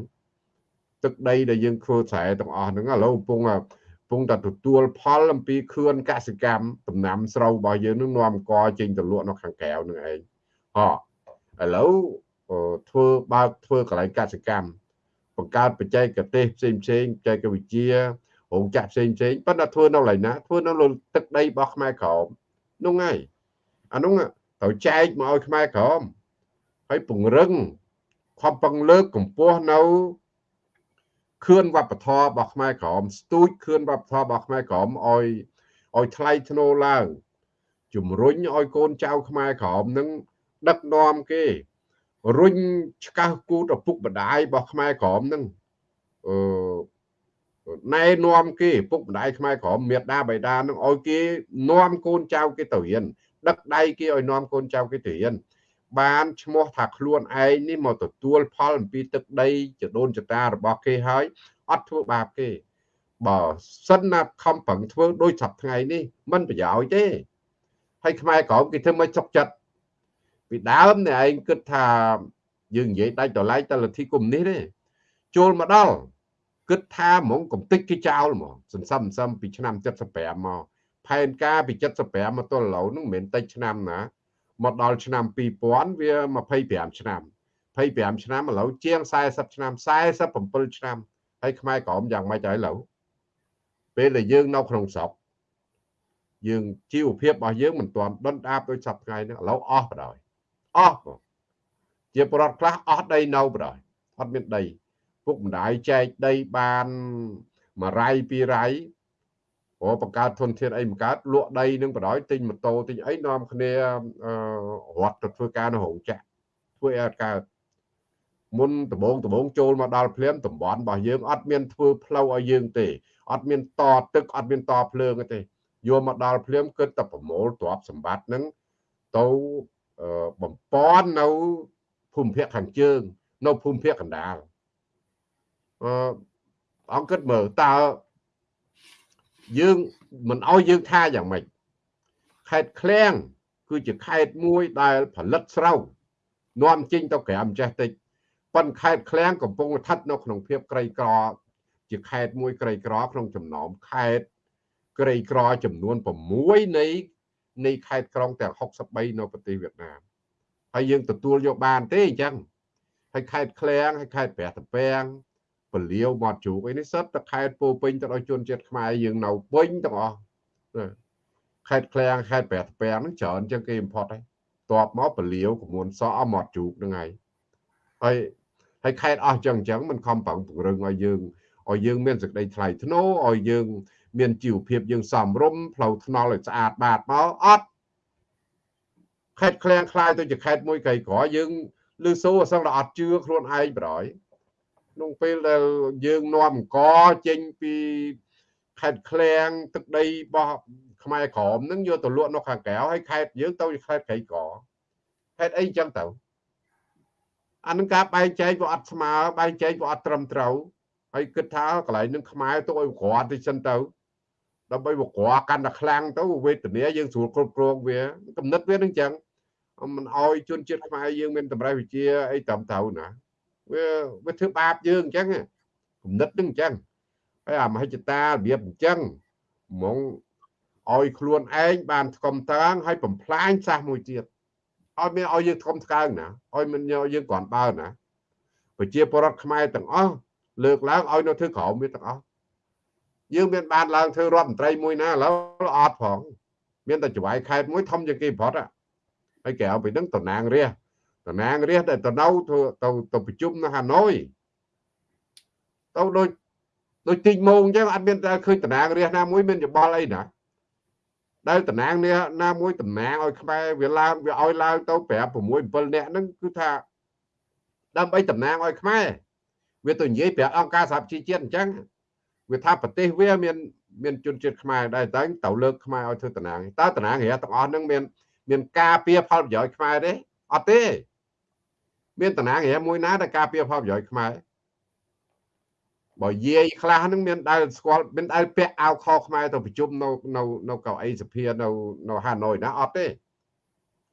ទឹកដីដែលយើងធ្វើស្រែទាំងអស់ហ្នឹងឥឡូវកំពុងកំពុងតែទទួលផលអំពីខឿនកសិកម្មដំណាំស្រូវរបស់យើងនឹងនាំកចេញទៅលក់នៅខាងក្រៅនឹងឯងហ៎ឥឡូវធ្វើបើកធ្វើកន្លែងកសិកម្ម បង្កើតបច្ចេកទេសផ្សេងផ្សេងបច្ចេកវិទ្យារោងចក្រផ្សេងផ្សេងប៉ុន្តែធ្វើនៅកន្លែងណាធ្វើនៅលើទឹកដីរបស់ខ្មែរក្រមនោះហើយអានោះត្រូវចែកមកឲ្យខ្មែរក្រមហើយពង្រឹងខំប្រឹងលើកកម្ពស់នៅខឿនវប្បធម៌របស់ខ្មែរក្រមស្ទូចខឿនវប្បធម៌របស់ខ្មែរក្រមឲ្យឲ្យថ្លៃថ្នូរឡើងជំរុញឲ្យកូនចៅខ្មែរក្រមនឹងដឹកនាំគេ រុញឆ្កាស់គូតឪពុកម្ដាយរបស់ខ្មែរក្រមហ្នឹងអឺណែនាំគេពុកម្ដាយខ្មែរក្រមមេដាបៃតានឹងឲ្យគេនាំកូនចៅគេទៅរៀនដឹកដៃគេឲ្យនាំកូនចៅគេទៅរៀនបានឈ្មោះថាខ្លួនឯងនេះមកទទួលផលអំពីទឹកដីចដូនចតារបស់គេហើយអត់ធ្វើបាបគេបើសិនណាខំប្រឹងធ្វើដូចសប្ថ្ងៃនេះมันប្រយោជន៍ទេហើយខ្មែរក្រមគេធ្វើមិនចុកចិត្ត ពីដើមនេះឯងគិតថាយើងនិយាយដាច់តឡៃតលទ្ធិកុំនេះទេចូលមកដល់គិតថាហ្មងកំតិចគេចោលហ្មងសន្សំសន្សំពីឆ្នាំ75មកផែនការពី75មកទល់ឥឡូវហ្នឹងមិនមែនតិចឆ្នាំណាមកដល់ឆ្នាំ2000វា25ឆ្នាំ25ឆ្នាំឥឡូវជាង40ឆ្នាំ47ឆ្នាំហើយខ្មែរក្រមយ៉ាងម៉េចហើយឥឡូវពេលដែលយើងនៅក្នុងស្រុកយើងជីវភាពរបស់យើងមិនទាន់ដុនដាបដូចសប្តាហ៍នេះឥឡូវអស់បដ ாய் អស់បងជាប្រដ្ឋខ្លះអស់ដីនៅបដ ாய் អត់មានដីពុកម្ដាយចែកដីបានមួយរៃពីររៃព្រោះបង្កើតធនធានអីបង្កើតលក់ដីនឹងបដ ாய் ទិញម៉ូតូទិញអីនាំគ្នារត់ទៅធ្វើការនៅរោងចក្រធ្វើឲ្យកើតមុនដំបងដំបងចូលមកដល់ភ្លាមតំបន់របស់យើងអត់មានធ្វើផ្លូវឲ្យយើងទេអត់មានតទឹកអត់មានតភ្លើងទេយកមកដល់ភ្លាមគិតតែប្រមូលទ្រព្យសម្បត្តិហ្នឹងទៅ បំពន់នៅភូមិភាគខាងជើង នៅភូមិភាគកណ្ដាលអឺអង្គគិតមើលតើយើងមិនអោយយើងថាយ៉ាងម៉េចខេត្តឃ្លាំងគឺជាខេត្តមួយដែលផលិតស្រូវនាំចេញទៅក្រៅម្ចេះតិចប៉ុន្តែខេត្តឃ្លាំងកំពុងស្ថិតនៅក្នុងភាពក្រីក្រជាខេត្តមួយក្រីក្រក្នុងចំណោមខេត្តក្រីក្រចំនួន6នៃ នៃខេត្តក្រុងទាំង63នៅប្រទេសវៀតណាមហើយយើងទទួលយកបានទេអញ្ចឹងហើយខេត្តឃ្លាំងហើយខេត្តព្រះតពាំងពលាវមាត់ជូកអីនេះសិតតែខេត្តពោពេញទៅដោយជនជាតិខ្មែរយើងនៅពេញទាំងអស់ខេត្តឃ្លាំងខេត្តព្រះតពាំងហ្នឹងច្រើនជាងគេ import ហើយតបមកពលាវកមួនសអមាត់ជូកហ្នឹងហើយហើយហើយខេត្តអស់ចឹងអញ្ចឹងមិនខំប្រឹងពង្រឹងឲ្យយើងឲ្យយើងមានសេចក្តីថ្លៃថ្នូរឲ្យយើង មានជីវភាពយើងសមរម្យផ្លូវថ្នល់ឲ្យស្អាតបាតមកអត់ខេត្តឃ្លាំងខ្លាយទៅជាខេត្តមួយក្រីក្រយើងលឺសូអសឹងតែអត់ជឿខ្លួនឯងប្រយក្នុងពេលដែលយើងនាំអង្គចេញពីខេត្តឃ្លាំងទឹកដីរបស់ខ្មែរក្រមនឹងយកទៅលក់នៅខាងក្រៅហើយខេត្តយើងទៅខេត្តក្រីក្រខេត្តអីចឹងទៅអានឹងការបែងចែកវាអត់ស្មើបែងចែកវាអត់ត្រឹមត្រូវហើយគិតថាកន្លែងនឹងខ្មែរទៅឲ្យក្រាត់ទៅសិនទៅ ដើម្បីវក្រកាន់តែខ្លាំងទៅវេទនាយើងស្រួលគ្រប់គ្រងវាកំណត់វានឹងចឹងមិនអោយជនជាតិខ្មែរយើងមានតម្រៃវិជាអីតាមត្រូវណាវាវាធ្វើបាបយើងអញ្ចឹងគំនិតនឹងអញ្ចឹងហើយអាមហិច្ឆតារបៀបអញ្ចឹងហ្មងឲ្យខ្លួនឯងបានស្គមតាងហើយបំផ្លាញសាសមួយទៀតឲ្យមានឲ្យយើងស្គមស្កើងណាឲ្យមិនយកយើងគ្រាន់បើណាប្រជាពលរដ្ឋខ្មែរទាំងអស់លើកឡើងឲ្យនៅធ្វើក្រោមវាទាំងអស់ យើងមានបានឡើងធ្វើរដ្ឋមន្ត្រីមួយណាឥឡូវអត់ផងមានតែចវាយខេតមួយធំជាងគេប្រត់ហើយក្រៅពីហ្នឹងតំណាងរាស្ត្រតំណាងរាស្ត្រដែលទៅនៅធ្វើទៅទៅប្រជុំនៅហាណូយទៅដូចដូចទីម៉ោងអញ្ចឹងអត់មានតែឃើញតំណាងរាស្ត្រណាមួយមានយោបល់អីណាដែលតំណាងនេះណាមួយតំណាងឲ្យខ្មែរវាឡើងវាឲ្យឡើងទៅ5 6 7នាក់ហ្នឹងគឺថាដើម្បីតំណាងឲ្យខ្មែរវាទៅនិយាយប្រាប់អង្គការសហជីវជាតិអញ្ចឹង វាថាប្រទេសវាមានមានជនជាតិខ្មែរដែរតែទៅលើកខ្មែរឲ្យធ្វើតំណាងតើតំណាងរាទាំងអស់ហ្នឹងមានមានការពៀផលប្រយោជន៍ខ្មែរទេអត់ទេមានតំណាងរាមួយណាដែលការពៀផលប្រយោជន៍ខ្មែរបើយាយខ្លះហ្នឹងមានដែលស្គាល់មានដែលពាក់អាវខខ្មែរទៅប្រជុំនៅនៅនៅកៅអីសភានៅនៅហាណូយណាអត់ទេ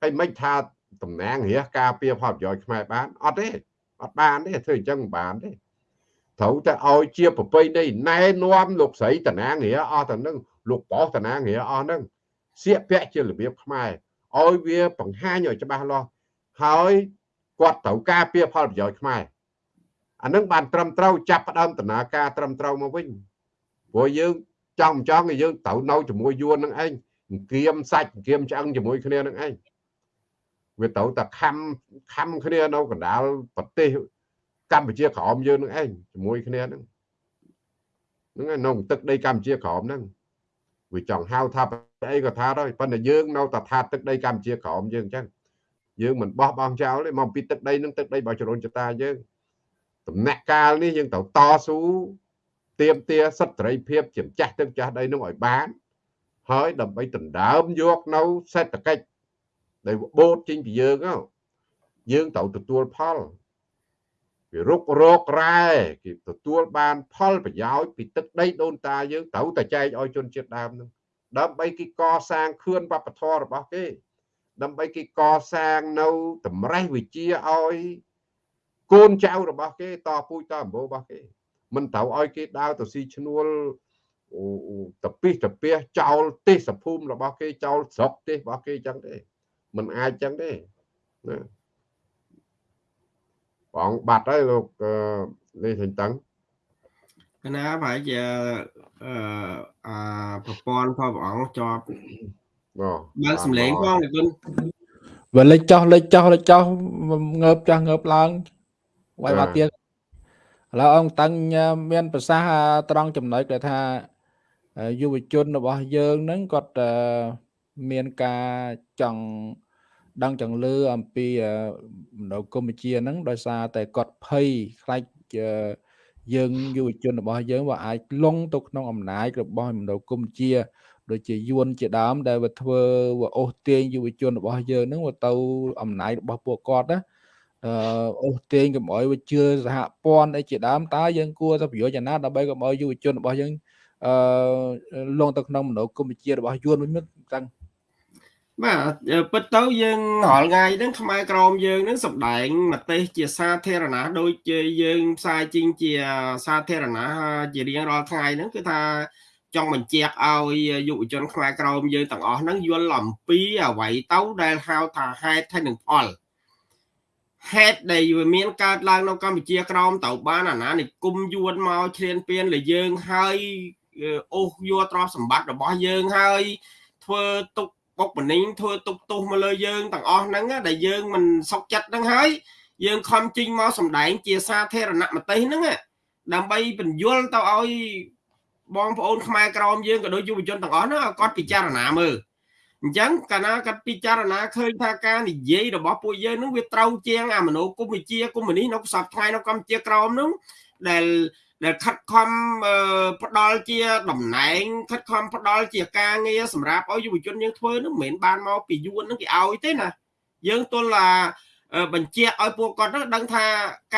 ហើយមិនថាតំណាងរាការពៀផលប្រយោជន៍ខ្មែរបានអត់ទេអត់បានទេធ្វើអញ្ចឹងមិនបានទេ ត្រូវតែឲ្យជាប្រពៃណីណែនាំលោកស្រីតណាងរាអស់ទៅនឹងលោកបោះតណាងរាអស់ហ្នឹងសៀកពាក់ជារបៀបខ្មែរឲ្យវាបង្ហាញឲ្យច្បាស់លាស់ហើយគាត់ត្រូវការពៀផលប្រយោជន៍ខ្មែរអានឹងបានត្រឹមត្រូវចាប់ផ្ដើមដំណើរការត្រឹមត្រូវមកវិញព្រោះយើងចង់ចង់ឲ្យយើងត្រូវនៅជាមួយយួននឹងឯងអង្គៀមសាច់អង្គៀមឆ្អឹងជាមួយគ្នានឹងឯងវាត្រូវតែខំខំគ្នានៅកណ្ដាលប្រទេស កម្ពុជាក្រមយើងនឹងឯងជាមួយគ្នាហ្នឹងហ្នឹងក្នុងទឹកដីកម្ពុជាក្រមហ្នឹងវាចង់ហៅថាអីក៏ថាដែរប៉ុន្តែយើងនៅតែថាទឹកដីកម្ពុជាក្រមយើងអញ្ចឹងយើងមិនបោះបង់ចោលទេមកពីទឹកដីនឹងទឹកដីរបស់ចរូនចតាយើងដំណាក់កាលនេះយើងត្រូវតស៊ូទៀមទាសិទ្ធិសេរីភាពជាម្ចាស់ទឹកចាស់ដីនោះឲ្យបាន ហើយដើម្បីដណ្ដើមយកនៅសេដ្ឋកិច្ចដែលបូតចេញពីយើងហ្នឹងយើងត្រូវទទួលផល ពីរុករករ៉ែគេទទួលបានផលប្រយោជន៍ពីទឹកដីដូនតាយើងត្រូវតែចែកឲ្យជនជាតិដើមហ្នឹងដើម្បីគេកសាងខឿនវប្បធម៌របស់គេ ដើម្បីគេកសាងនៅតម្រេះវិជាឲ្យកូនចៅរបស់គេតពូជតអម្បូររបស់គេ មិនត្រូវឲ្យគេដើរទៅស៊ីឈ្នួលតពិសតពះចោលទេសភូមិរបស់គេចោលស្រុកទេសរបស់គេចឹងទេមិនអាចចឹងទេណា បងបាត់ហើយលោកលេខតឹងកណាប្រហែលជាអឺអាប្រព័ន្ធផងព្រះអង្គជាប់បាទបើកសំឡេងផងគុណវាលេចចោះលេចចោះលេចចោះងើបចាស់ងើបឡើងវាយមកទៀតឥឡូវអង្គតាំងមានប្រសាសន៍ត្រង់ចំណុចដែលថាយុវជនរបស់យើងហ្នឹងគាត់មានការចង់ ដឹងចង់លឺអំពីមនោគមវិជ្ជាហ្នឹងដោយសារតែគាត់ភ័យខ្លាចយើងយុវជនរបស់យើងว่าអាចលងទៅក្នុងអំណាចរបស់មនោគមវិជ្ជាដូចជាយួនជាដើមដែលវាធ្វើវាអូសទាញយុវជនរបស់យើងហ្នឹងវាទៅអំណាចរបស់ពួកគាត់ណាអឺអូសទាញកុំឲ្យវាជឿសហព័ន្ធអីជាដើមតើយើងគួរទៅប្រយោជន៍យ៉ាងណាដើម្បីកុំឲ្យយុវជនរបស់យើងអឺលងទៅក្នុងមនោគមវិជ្ជារបស់យួនវិញមិនតាំង បាទពិតទៅយើងរាល់ថ្ងៃហ្នឹងខ្មែរក្រមយើងហ្នឹងសម្ដែងមតិជាសាធារណៈដូចជាយើងផ្សាយជីងជាសាធារណៈជារៀងរាល់ថ្ងៃហ្នឹងគឺថាចង់បញ្ជាក់ឲ្យយុវជនខ្មែរក្រមយើងទាំងអស់ហ្នឹងយល់អំពីអ្វីទៅដែលហៅថាហេតុហើយនឹងផលហេតុដែលវាមានកើតឡើងនៅកម្ពុជាក្រមទៅបានអាណានិគមយួនមកឈ្លានពានលើយើងហើយអូសយកទ្រព្យសម្បត្តិរបស់យើងហើយធ្វើទុក បុកម្នេញធ្វើទុកទោសមកលើយើងទាំងអស់ហ្នឹងដែលយើងមិនសុខចិត្តហ្នឹងហើយយើងខំជីងមកសម្ដែងជាសាធារណមតិហ្នឹងដើម្បីបញ្យល់ទៅឲ្យបងប្អូនខ្មែរក្រមយើងក៏ដូចយុវជនទាំងអស់ហ្នឹងឲ្យគាត់ពិចារណាមើល អញ្ចឹងកាលណាគាត់ពិចារណាឃើញថាការនិយាយរបស់ពួកយើងនឹងវាត្រូវជាងអាមនោគមវិជ្ជាកុម្មុយនីសនៅផ្សព្វថ្ងៃនៅកម្ពុជាក្រមនឹងដែលដែលខិតខំផ្ដល់ជាតំណែងខិតខំផ្ដល់ជាការងារសម្រាប់ឲ្យយុវជនយើងធ្វើនឹងមិនមែនបានមកពីយួននឹងគេឲ្យទេណាយើងទល់ថាបញ្ជាក់ឲ្យពួកគាត់នឹងដឹងថា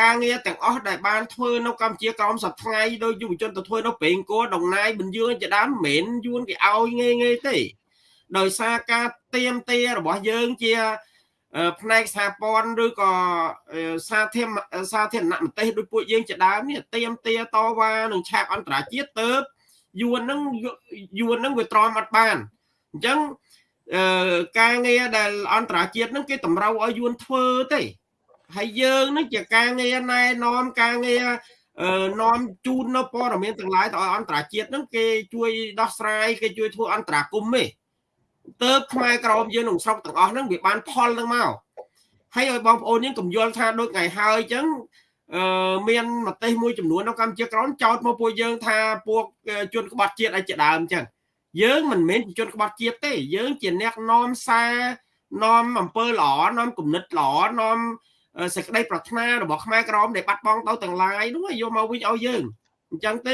ការងារទាំងអស់ដែលបានធ្វើនៅកម្ពុជាក្រមសប្ថ្ងៃដោយយុវជនទៅធ្វើនៅព្រេងគោដងណាយបញ្យឿនជាដើមមិនមែនយួនគេឲ្យងាយងាយទេ ដោយសារការទៀមទារបស់យើងជាផ្នែកសហព័ន្ធឬក៏សាធារសាធារណមតិដូចពួកយើងជាដើមនេះទៀមទាតវ៉ានឹងឆាកអន្តរជាតិទៅយួននឹងយួននឹងវាទ្រាំអត់បានអញ្ចឹងអឺការងារដែលអន្តរជាតិនឹងគេតម្រូវឲ្យយួនធ្វើទេហើយយើងនឹងជាការងារណែនាំការងារអឺនាំជូននៅព័ត៌មានទាំងឡាយទៅឲ្យអន្តរជាតិនឹងគេជួយដោះស្រាយគេជួយធ្វើអន្តរាគមន៍ទេ ទៅខ្មែរក្រមយើងក្នុងស្រុកទាំងអស់ហ្នឹងវាបានផលហ្នឹងមកហើយឲ្យបងប្អូនយើងកុំយល់ថាដូចថ្ងៃហើយអញ្ចឹងអឺមានមតិមួយចំនួននៅកម្ពុជាក្រមចោទមកពួកយើងថាពួកជនក្បត់ជាតិឲ្យជាដើមអញ្ចឹងយើងមិនមែនជាជនក្បត់ជាតិទេ យើងជាអ្នកនាំសារនាំអំពើល្អនាំគំនិតល្អនាំសេចក្តីប្រាថ្នារបស់ខ្មែរក្រមដែលបាត់បង់ទៅទាំងឡាយនោះយកមកវិញឲ្យយើងអញ្ចឹងទេ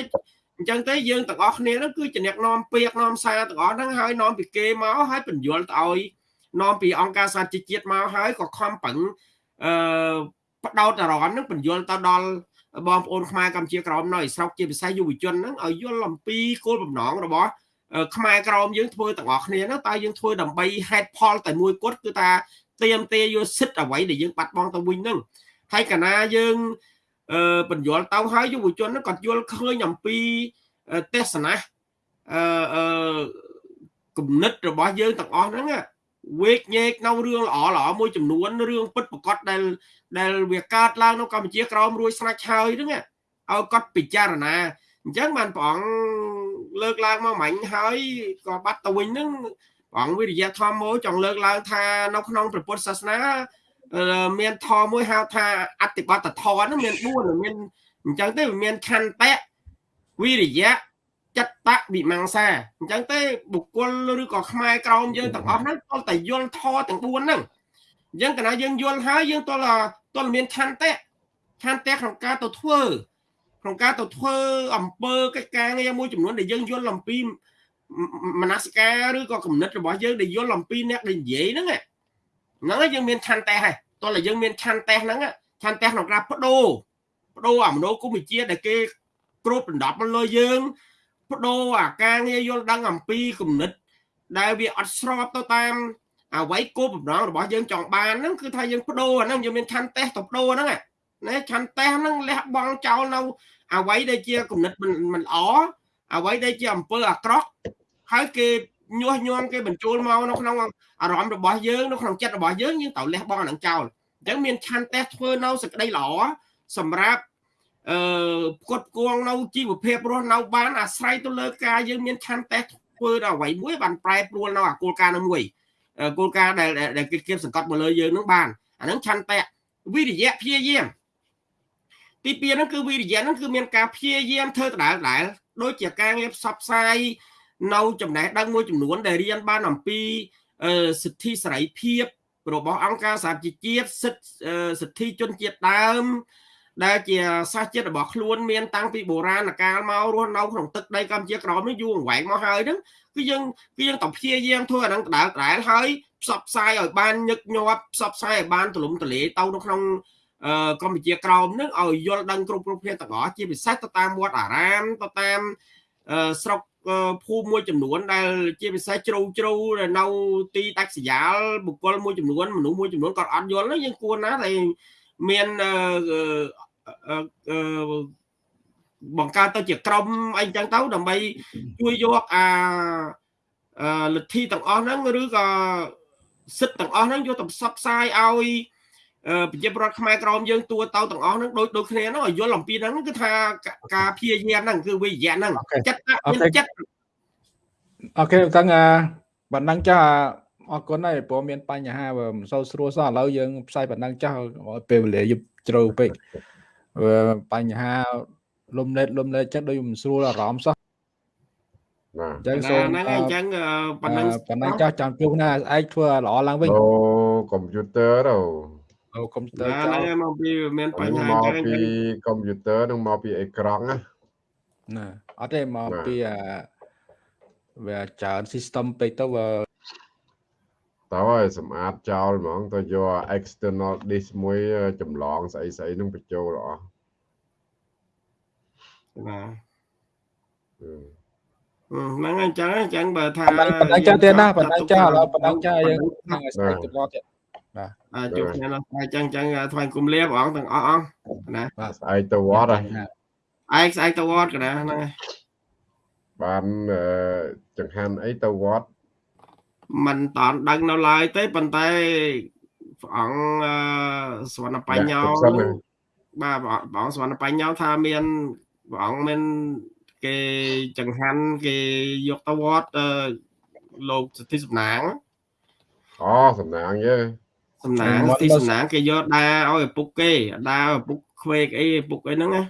អញ្ចឹងទេយើងទាំងអស់គ្នាហ្នឹងគឺជាអ្នកនាំពាក្យនាំសារទាំងអស់ហ្នឹងហើយនាំពីគេមកហើយបញ្យល់ទៅឲ្យនាំពីអង្គការសហជីវជាតិមកហើយក៏ខំប្រឹងអឺបដោតអារម្មណ៍ហ្នឹងបញ្យល់ទៅដល់បងប្អូនខ្មែរកម្ពុជាក្រមនៅស្រុកជាពិសេសយុវជនហ្នឹងឲ្យយល់អំពីគោលបំណងរបស់ខ្មែរក្រមយើងធ្វើទាំងអស់គ្នាហ្នឹងតើយើងធ្វើដើម្បីហេតុផលតែមួយគត់គឺថាទៀមទាយកសិទ្ធអ្វីដែលយើងបាត់បង់ទៅវិញហ្នឹងហើយកណាយើងអឺ បញ្យល់ទៅហើយយុវជនហ្នឹងគាត់យល់ឃើញអំពីទេសនាអឺអឺគំនិតរបស់យើងទាំងអស់ហ្នឹងវេកញែកនៅរឿងល្អល្អមួយចំនួនរឿងពិតប្រកបដែលដែលវាកើតឡើងនៅកម្ពុជាក្រមរួចស្រាច់ហើយហ្នឹងឲ្យគាត់ពិចារណាអញ្ចឹងបានព្រះអង្គលើកឡើងមកមិញហើយក៏បាត់ទៅវិញហ្នឹងព្រះអង្គវិរិយធម៌មួយចង់លើកឡើងថានៅក្នុងព្រះពុទ្ធសាសនា មានធម៌មួយហៅថាអតិបត្តិធម៌ហ្នឹងមាន4មានអញ្ចឹងទេវាមានខន្តៈវិរិយៈចិត្តវិមង្សាអញ្ចឹងទេបុគ្គលឬក៏ខ្មែរក្រមយើងទាំងអស់ហ្នឹងគាត់តែយល់ធម៌ទាំង4ហ្នឹងអញ្ចឹងកណាយើងយល់ហើយយើងតលតលមានឆន្ទៈឆន្ទៈក្នុងការទៅធ្វើក្នុងការទៅធ្វើអំពើកិច្ចការងារមួយចំនួនដែលយើងយល់អំពីមនសិការឬក៏គំនិតរបស់យើងដែលយល់អំពីអ្នកដែលនិយាយហ្នឹង ហ្នឹងហើយយើងមានឆន្ទៈហើយតោះតែយើងមានឆន្ទៈហ្នឹងឆន្ទៈក្នុងការបដូរបដូរអាមនោគមវិជ្ជាដែលគេគ្របដណ្ដប់មកលើយើងបដូរអាការងារយល់ដឹងអំពីគំនិត ដែលវាអត់ស្របទៅតាមអ្វីគោលបំណងរបស់យើងចង់បានហ្នឹងគឺថាយើងបដូរអាហ្នឹងយើងមានឆន្ទៈទៅបដូរហ្នឹងណាឆន្ទៈហ្នឹងលះបង់ចោលនៅអ្វីដែលជាគំនិតមិនល្អអ្វីដែលជាអំពើអាក្រក់ហើយគេ ញាស់ញ័រគេបញ្ចូលមកនៅក្នុងអារម្មណ៍របស់យើងនៅក្នុងចិត្តរបស់យើងយើងត្រូវលះបង់អានឹងចោលអញ្ចឹងមានឆន្ទៈធ្វើនៅសក្តីល្អសម្រាប់អឺផ្គត់ផ្គង់នៅជីវភាពរស់នៅបានអាស្រ័យទៅលើការយើងមានឆន្ទៈធ្វើដល់អ្វីមួយបានប្រែប្រួលនៅអាគោលការណ៍នោះមួយគោលការណ៍ដែលដែលគេគៀបសង្កត់មកលើយើងនឹងបានអានឹងឆន្ទៈវិរិយៈព្យាយាមទី2ហ្នឹងគឺវិរិយៈហ្នឹងគឺមានការព្យាយាមធ្វើដដែលដដែលដូចជាការងារផ្សព្វផ្សាយ នៅចំណេះដឹងមួយចំនួនដែលរៀនបានអំពីសិទ្ធិសេរីភាពរបស់អង្គការសហជីវជាតិសិទ្ធិសិទ្ធិជនជាតិដើម ដែលជាសាសជាតិរបស់ខ្លួនមានតាំងពីបុរាណកាលមករស់នៅក្នុងទឹកដីកម្ពុជាក្រមនេះយូរអង្វែងមកហើយហ្នឹងគឺយើងគឺយើងតព្យាយាមធ្វើអាហ្នឹងដដែលដដែលហើយផ្សព្វផ្សាយឲ្យបានញឹកញាប់ផ្សព្វផ្សាយឲ្យបានទូលំទូលាយទៅនៅក្នុងកម្ពុជាក្រមនឹងឲ្យយល់ដឹងគ្រប់គ្រប់គ្នាទាំងអស់ជាពិសេសទៅតាមវត្តអារាមទៅតាមស្រុក ភូមិមួយចំនួនដែលជាពិសេសជ្រៅជ្រៅនៅទីដាច់ស្រយាលបុគ្គលមួយចំនួនមនុស្សមួយចំនួនគាត់អត់យល់យើងគួរណាតែមានបង្កើតទៅជាក្រុមអីចឹងទៅដើម្បីជួយយកអាលទ្ធិទាំងអស់ហ្នឹងឬក៏សិទ្ធិទាំងអស់ហ្នឹងយកទៅផ្សព្វផ្សាយឲ្យ ប្រជាប្រដ្ឋខ្មែរក្រមយើងទួទៅទាំងអស់ហ្នឹងដូចដូចគ្នាហ្នឹងឲ្យយល់អំពីហ្នឹងគឺថាការព្យាយាមហ្នឹងគឺវិយៈហ្នឹងចិត្តមានចិត្តអូខេតាំងបណ្ដឹងចាស់អរគុណហើយព្រោះមានបញ្ហាមិនសូវស្រួលសោះឥឡូវយើងផ្សាយបណ្ដឹងចាស់ពេលវេលាយប់ជ្រៅពេកបញ្ហាលំលេតលំលេតចិត្តដូចមិនស្រួលអារម្មណ៍សោះបាទអញ្ចឹងសូមហ្នឹងអញ្ចឹងប៉ុណ្ណឹងប៉ុណ្ណឹងចាស់ចាំជួបណាឯងធ្វើល្អឡើងវិញអូកុំព្យូទ័រទៅ អូកុំព្យូទ័រហ្នឹងមកពីមានបញ្ហាមកពីកុំព្យូទ័រនឹងមកពីអេក្រង់ណាណាអត់ទេមកពីអាវាច្រើន system ពេកទៅវាតើឲ្យសម្អាតចោលហ្មងទៅយក external disk មួយចម្លងស្អីស្អីនឹងបញ្ចូលអស់បាទហ្នឹងអញ្ចឹងអញ្ចឹងបើថាប៉ុណ្ណឹងចាស់ទៀតណាប៉ុណ្ណឹងចាស់ឥឡូវប៉ុណ្ណឹងចាស់យើងហ្នឹងឲ្យស្អីទៅទៀត បាទអាចជួបគ្នានៅស្អែកចឹងចឹងថ្វាយគុំលាព្រះអង្គទាំងអស់អង្គណាបាទស្អែកទៅវត្តហើយឯងស្អែកទៅវត្តកណាហ្នឹងបានចង្ហាន់អីទៅវត្តมันតន់ដឹងនៅឡើយទេប៉ុន្តែព្រះអង្គសវណ្ណបញ្ញោបាទព្រះអង្គសវណ្ណបញ្ញោថាមានព្រះអង្គមានគេចង្ហាន់គេយកទៅវត្តលោកសទ្ធិសំណាងអូសំណាងយើ សំណាងទីសំណាងគេយកដើរឲ្យឪពុកគេដើរឪពុកខ្វេកអីឪពុកអីហ្នឹងណា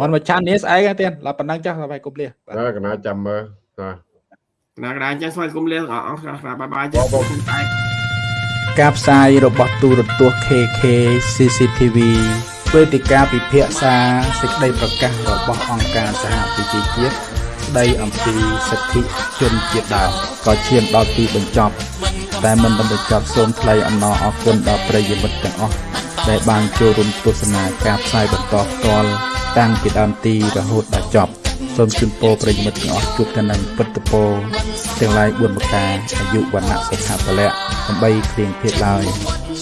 មិនមកឆាននេះស្អែកទៀតឡើប៉ុណ្ណឹងចាស់ស្បាយគប់លះបាទកណាចាំមើលណាកណាកណាចឹងស្វាយគុំលះអស់ខ្លះបាយបាយចាស់ការផ្សាយរបស់ទូរទស្សន៍ KK CCTV វេទិកាពិភាក្សាសេចក្តីប្រកាសរបស់អង្គការសហប្រជាជាតិ ស្តីអំពីសិទ្ធិជនជាតិដើមក៏ឈានដល់ទីបញ្ចប់ តែមិនបានបញ្ចប់សូមថ្លែងអំណរអគុណដល់ប្រិយមិត្តទាំងអស់ដែលបានចូលរួមទស្សនាការផ្សាយបន្តផ្ទាល់តាំងពីដើមទីរហូតដល់ចប់សូមជូនពរប្រិយមិត្តទាំងអស់ជួបតែនឹងពុទ្ធពរទាំងឡាយ4ប្រការអាយុវណ្ណៈសុខៈពលៈដើម្បីគ្រៀងភេទឡើយ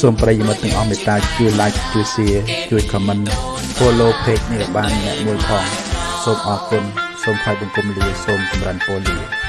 សូមប្រិយមិត្តទាំងអស់មេត្តាជួយ like ជួយ share ជួយ comment follow page នេះបានអ្នកមួយផងសូមអរគុណ សូមថ្លែងបង្គំលាសូមចម្រើនពរលា